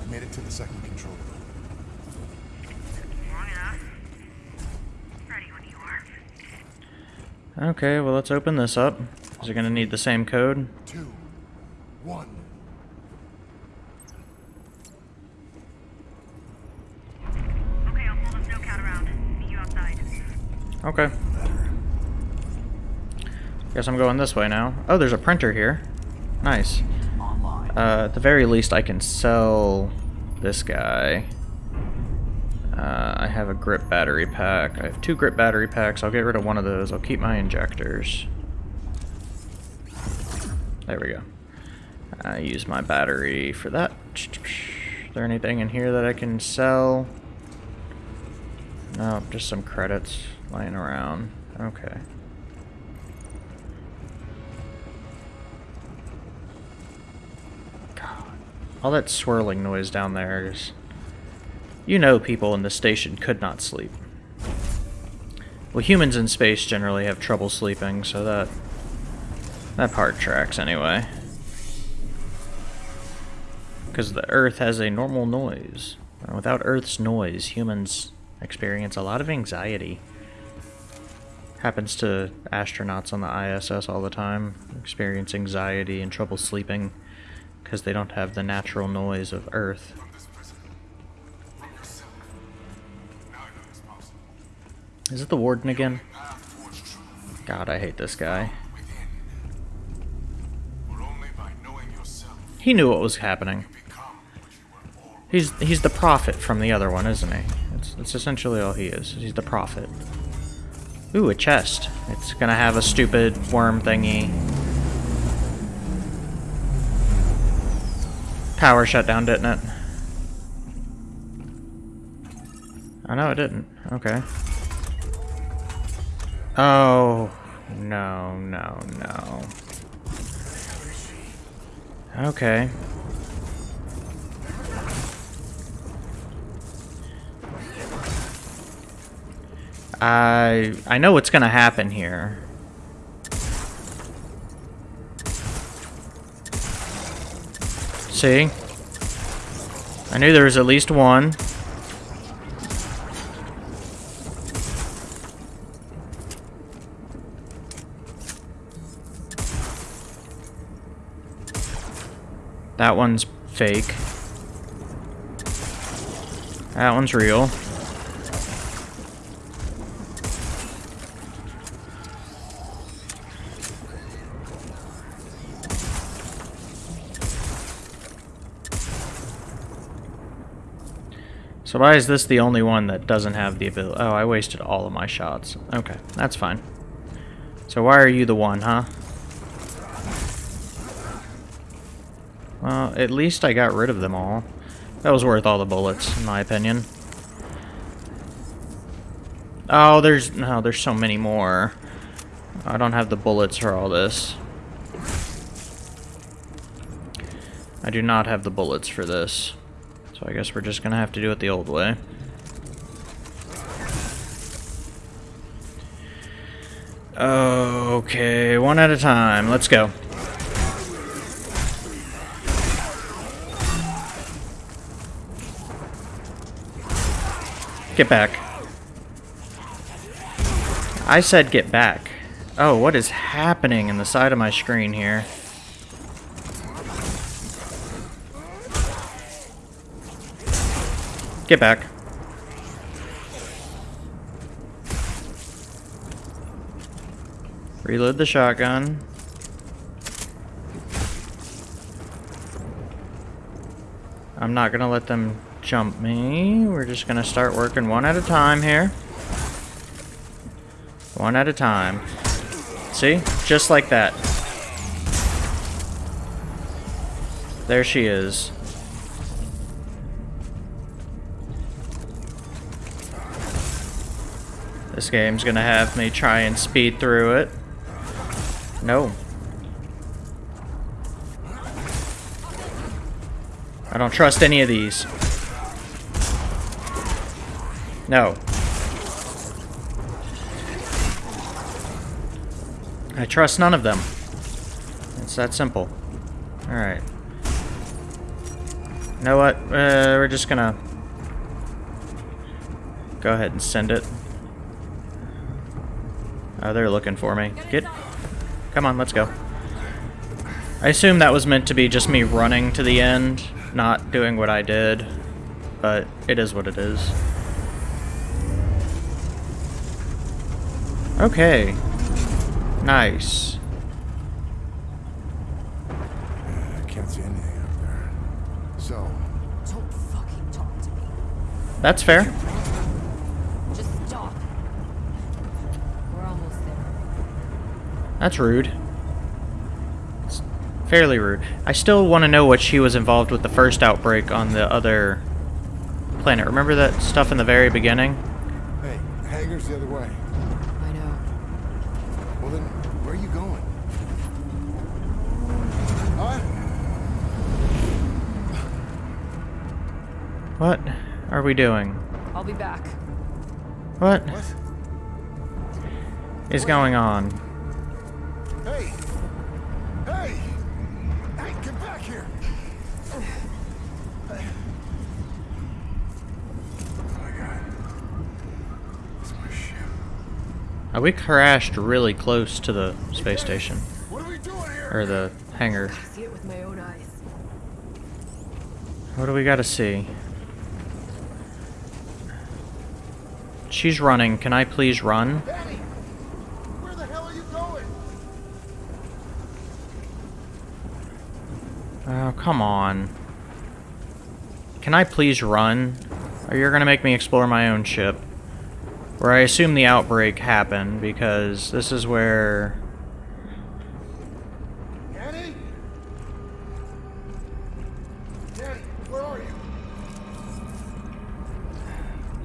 Made it to the second control room. Okay, well let's open this up. Is it gonna need the same code? Two, one. Okay. Guess I'm going this way now. Oh, there's a printer here. Nice. Uh, at the very least, I can sell this guy. Uh, I have a grip battery pack. I have two grip battery packs. I'll get rid of one of those. I'll keep my injectors. There we go. I use my battery for that. Is there anything in here that I can sell? No, just some credits lying around. Okay. God. All that swirling noise down there is... You know people in the station could not sleep. Well, humans in space generally have trouble sleeping, so that... That part tracks anyway. Because the Earth has a normal noise. Without Earth's noise, humans experience a lot of anxiety. Happens to astronauts on the ISS all the time, experience anxiety and trouble sleeping because they don't have the natural noise of Earth. Is it the warden again? God, I hate this guy. He knew what was happening. He's he's the prophet from the other one, isn't he? It's, it's essentially all he is. He's the prophet. Ooh, a chest. It's gonna have a stupid worm thingy. Power shut down, didn't it? Oh, no, it didn't. Okay. Oh, no, no, no. Okay. I I know what's gonna happen here. See? I knew there was at least one. That one's fake. That one's real. So why is this the only one that doesn't have the ability? Oh, I wasted all of my shots. Okay, that's fine. So why are you the one, huh? Well, at least I got rid of them all. That was worth all the bullets, in my opinion. Oh, there's... No, there's so many more. I don't have the bullets for all this. I do not have the bullets for this. So I guess we're just gonna have to do it the old way. Okay, one at a time. Let's go. Get back. I said get back. Oh, what is happening in the side of my screen here? Get back. Reload the shotgun. I'm not gonna let them jump me. We're just gonna start working one at a time here. One at a time. See? Just like that. There she is. Game's gonna have me try and speed through it. No. I don't trust any of these. No. I trust none of them. It's that simple. Alright. You know what? Uh, we're just gonna go ahead and send it. Oh, they're looking for me. Get, come on, let's go. I assume that was meant to be just me running to the end, not doing what I did, but it is what it is. Okay. Nice. I can't see anything up there. So, Don't fucking talk to me. That's fair. Just stop. We're almost there. That's rude. It's fairly rude. I still want to know what she was involved with the first outbreak on the other planet. Remember that stuff in the very beginning? hey, hangar's the other way. I know. Well then, where are you going? Huh? What are we doing? I'll be back. What What? is going on? Hey! Hey! Hey, get back here! Oh my god. It's my ship. Uh, we crashed really close to the space station. What are we doing here? Or the hangar. See it with my own eyes. What do we gotta see? She's running. Can I please run? Dani! Where the hell are you going? Oh, come on. Can I please run? Or you're gonna make me explore my own ship. Where I assume the outbreak happened, because this is where... Dani? Dani, where are you?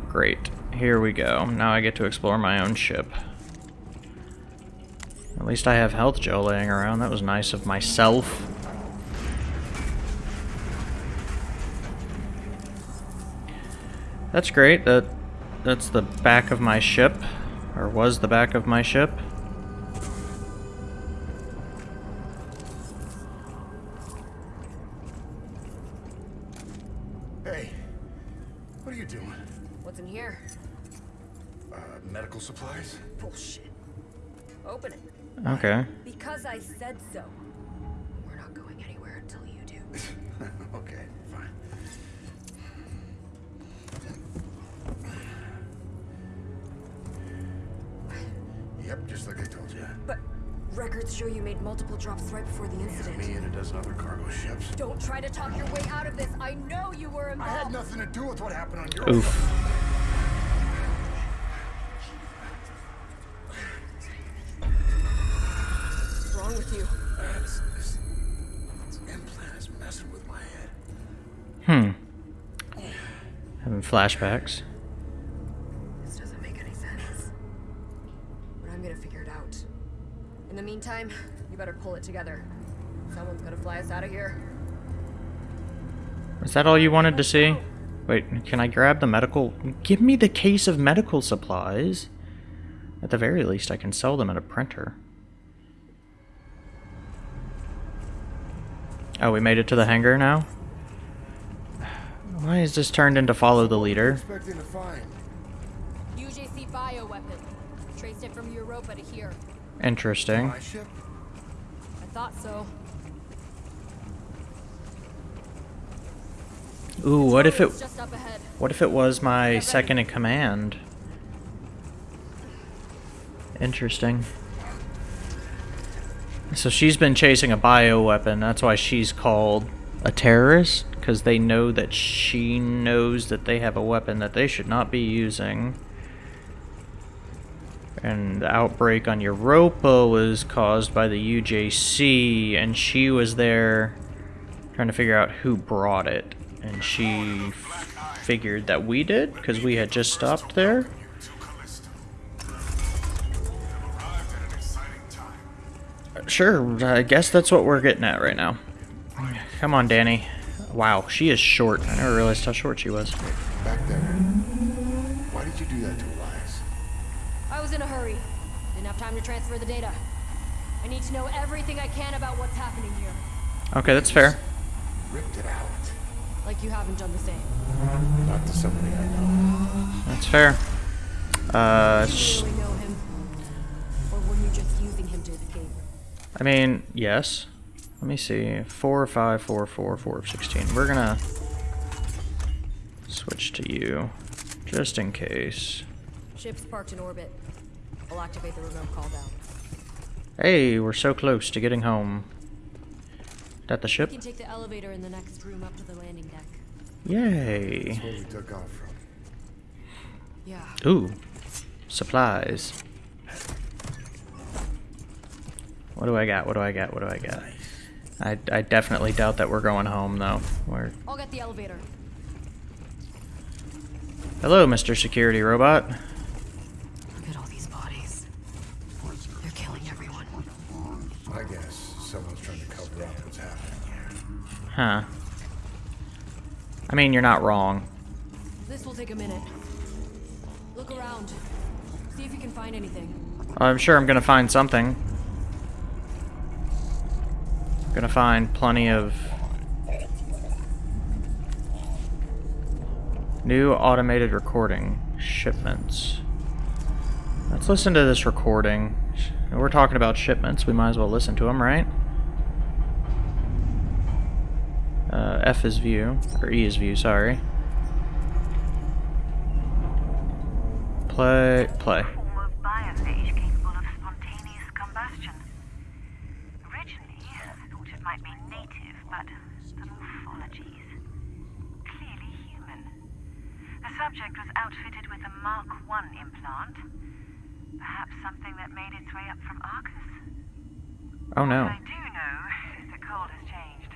Great. Here we go. Now I get to explore my own ship. At least I have health gel laying around. That was nice of myself. That's great. That that's the back of my ship or was the back of my ship. Records show you made multiple drops right before the incident. Me and a dozen other cargo ships. Don't try to talk your way out of this. I know you were involved. I had nothing to do with what happened on your Oof. What's wrong with you? Together. Someone's gonna fly us out of here. Is that all you wanted to see? Wait, can I grab the medical? Give me the case of medical supplies. At the very least, I can sell them at a printer. Oh, we made it to the hangar now? Why is this turned into follow the leader? Expecting to find. UJC bioweapon. Traced it from Europa to here. Interesting. My ship? I thought so. Ooh, what if it just up ahead. what if it was my second in command? Interesting. So she's been chasing a bioweapon. That's why she's called a terrorist because they know that she knows that they have a weapon that they should not be using. And the outbreak on Europa was caused by the UJC, and she was there trying to figure out who brought it. And she figured that we did because we had just stopped there. Sure, I guess that's what we're getting at right now. Come on, Dani. Wow, she is short. I never realized how short she was. Back there. Why did you do that to Elias? I was in a hurry. Didn't have time to transfer the data. I need to know everything I can about what's happening here. Okay, that's fair. Ripped it out. Like you haven't done the same. Not to somebody I know. That's fair. Uh, Do sh- you really know him? Or were you just using him to escape? I mean, yes. Let me see. Four, five, four, four, four, sixteen. We're gonna switch to you, just in case. Ship's parked in orbit. I'll activate the remote call down. Hey, we're so close to getting home. That the You ship? can take the elevator in the next room up to the landing deck. Yay. Where we took off from. Yeah. Ooh, supplies. What do I got? What do I got? What do I got? I, I definitely doubt that we're going home though. We're I'll get the elevator. hello, Mr. Security Robot. Look at all these bodies. They're killing everyone. I guess someone's trying to cover up what's happening here. Huh. I mean, you're not wrong. This will take a minute. Look around. See if you can find anything. I'm sure I'm gonna find something. Gonna find plenty of new automated recording shipments. Let's listen to this recording. We're talking about shipments. We might as well listen to them, right? Uh, F is view, or E is view. Sorry. Play, play. form of biophage capable of spontaneous combustion. Originally, I thought it might be native, but the morphologies clearly human. The subject was outfitted with a Mark I implant. Perhaps something that made its way up from Arcus. Oh no. What I do know is that Cole has changed.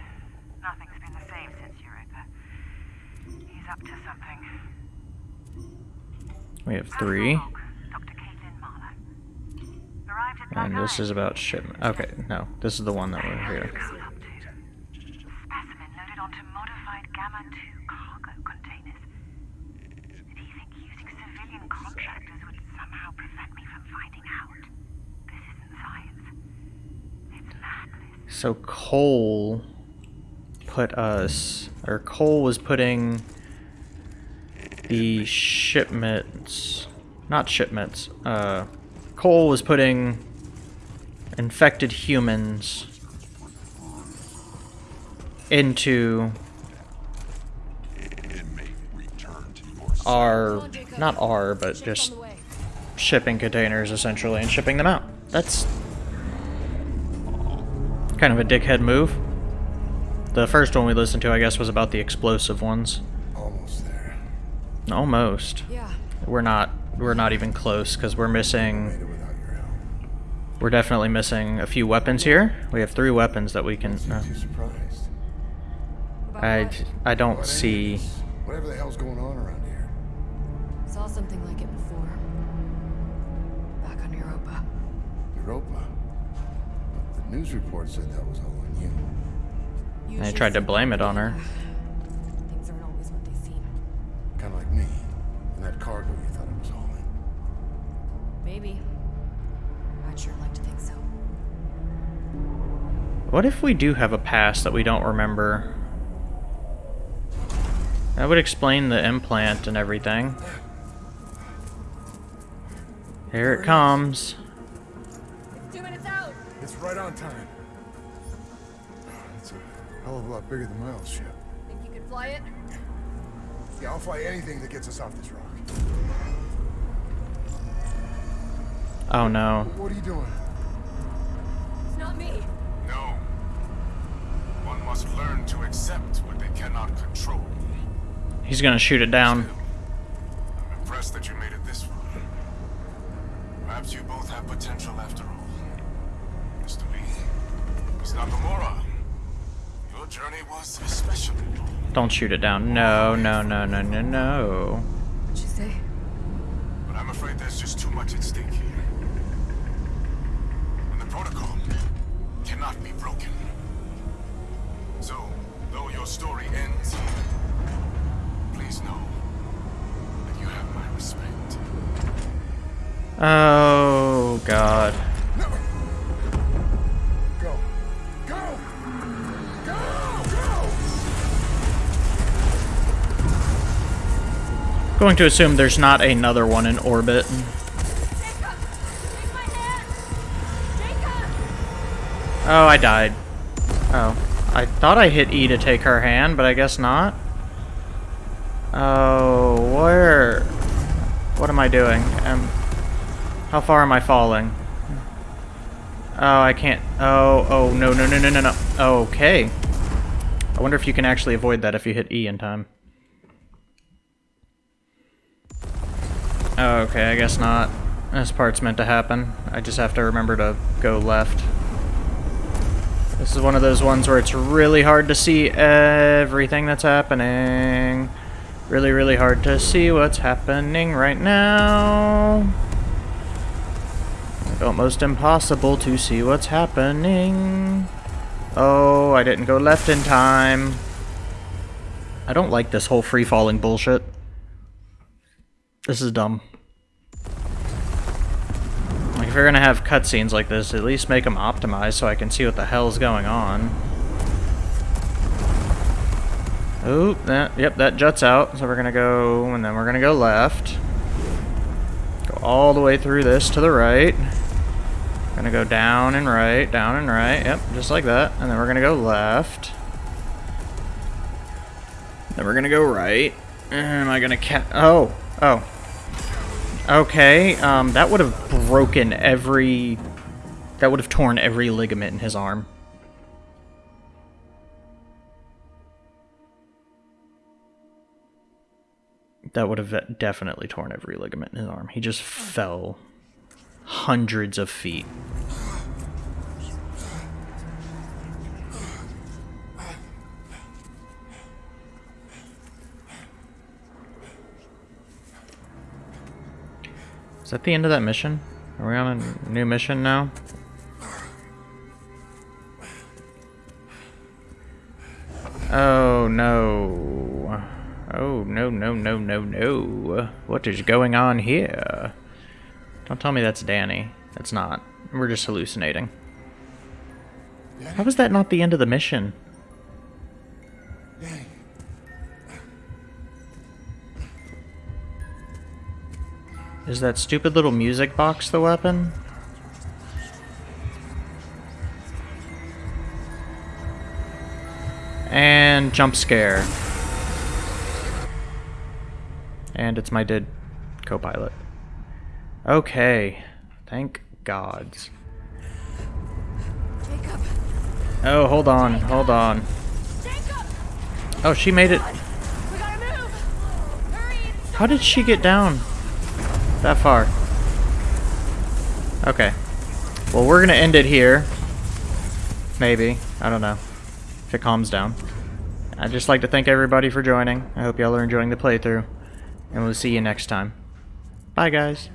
Nothing's been the same since Europa. He's up to something. We have three. Dr. Caitlin Marlowe. Arrived at And this is about shipment. Okay, no, this is the one that we're here. Specimen loaded onto modified Gamma 2 cargo containers. Did he think using civilian contractors would somehow prevent me from finding out? This isn't science. It's madness. So Cole put us, or Cole was putting the shipments, not shipments. Uh, Cole was putting infected humans into our, not our, but just shipping containers essentially and shipping them out. That's kind of a dickhead move. The first one we listened to, I guess, was about the explosive ones. Almost Yeah. We're not. We're not even close because we're missing. it without your help. We're definitely missing a few weapons here. We have three weapons that we can. Uh, Seems you surprised. About I. I don't see. is- Whatever the hell's going on around here. Saw something like it before. Back on Europa. Europa. But the news report said that was all on you. I Usually tried to blame it on her. Kind of like me. And that cargo you thought I was hauling. Maybe. I'd sure like to think so. What if we do have a past that we don't remember? That would explain the implant and everything. Here it comes. Two minutes out! It's right on time. It's a hell of a lot bigger than my old ship. Think you could fly it? Yeah, I'll fly anything that gets us off this rock. Oh no. What are you doing? It's not me. No. One must learn to accept what they cannot control. He's gonna shoot it down. I'm impressed that you made it this far. Perhaps you both have potential after all. Mr. Lee, Miss Nakamura, your journey was especially long. Don't shoot it down. No, no, no, no, no, no. What'd you say? But I'm afraid there's just too much at stake here. And the protocol cannot be broken. So, though your story ends here, please know that you have my respect. Oh god. Going to assume there's not another one in orbit. Oh, I died. Oh. I thought I hit E to take her hand, but I guess not. Oh, where? What am I doing? Um, how far am I falling? Oh, I can't. Oh, oh, no, no, no, no, no, no. Okay. I wonder if you can actually avoid that if you hit E in time. Oh, okay, I guess not. This part's meant to happen. I just have to remember to go left. This is one of those ones where it's really hard to see everything that's happening. Really, really hard to see what's happening right now. Almost impossible to see what's happening. Oh, I didn't go left in time. I don't like this whole free-falling bullshit. This is dumb. Like, if you're gonna have cutscenes like this, at least make them optimized so I can see what the hell's going on. Oh, that, yep, that juts out. So we're gonna go, and then we're gonna go left. Go all the way through this to the right. Gonna go down and right, down and right, yep, just like that. And then we're gonna go left. Then we're gonna go right. Am I gonna cat? Oh, oh. Okay, um, that would have broken every... That would have torn every ligament in his arm. That would have definitely torn every ligament in his arm. He just fell hundreds of feet. Is that the end of that mission? Are we on a new mission now? Oh no. Oh no no no no no. What is going on here? Don't tell me that's Dani. It's not. We're just hallucinating. How was that not the end of the mission? Is that stupid little music box the weapon? And jump scare. And it's my dead co-pilot. Okay. Thank gods. Jacob! Oh, hold on, hold on. Jacob! Oh, she made it. We gotta move! Hurry! How did she get down that far? Okay. Well, we're gonna end it here. Maybe. I don't know. If it calms down. I'd just like to thank everybody for joining. I hope y'all are enjoying the playthrough. And we'll see you next time. Bye, guys.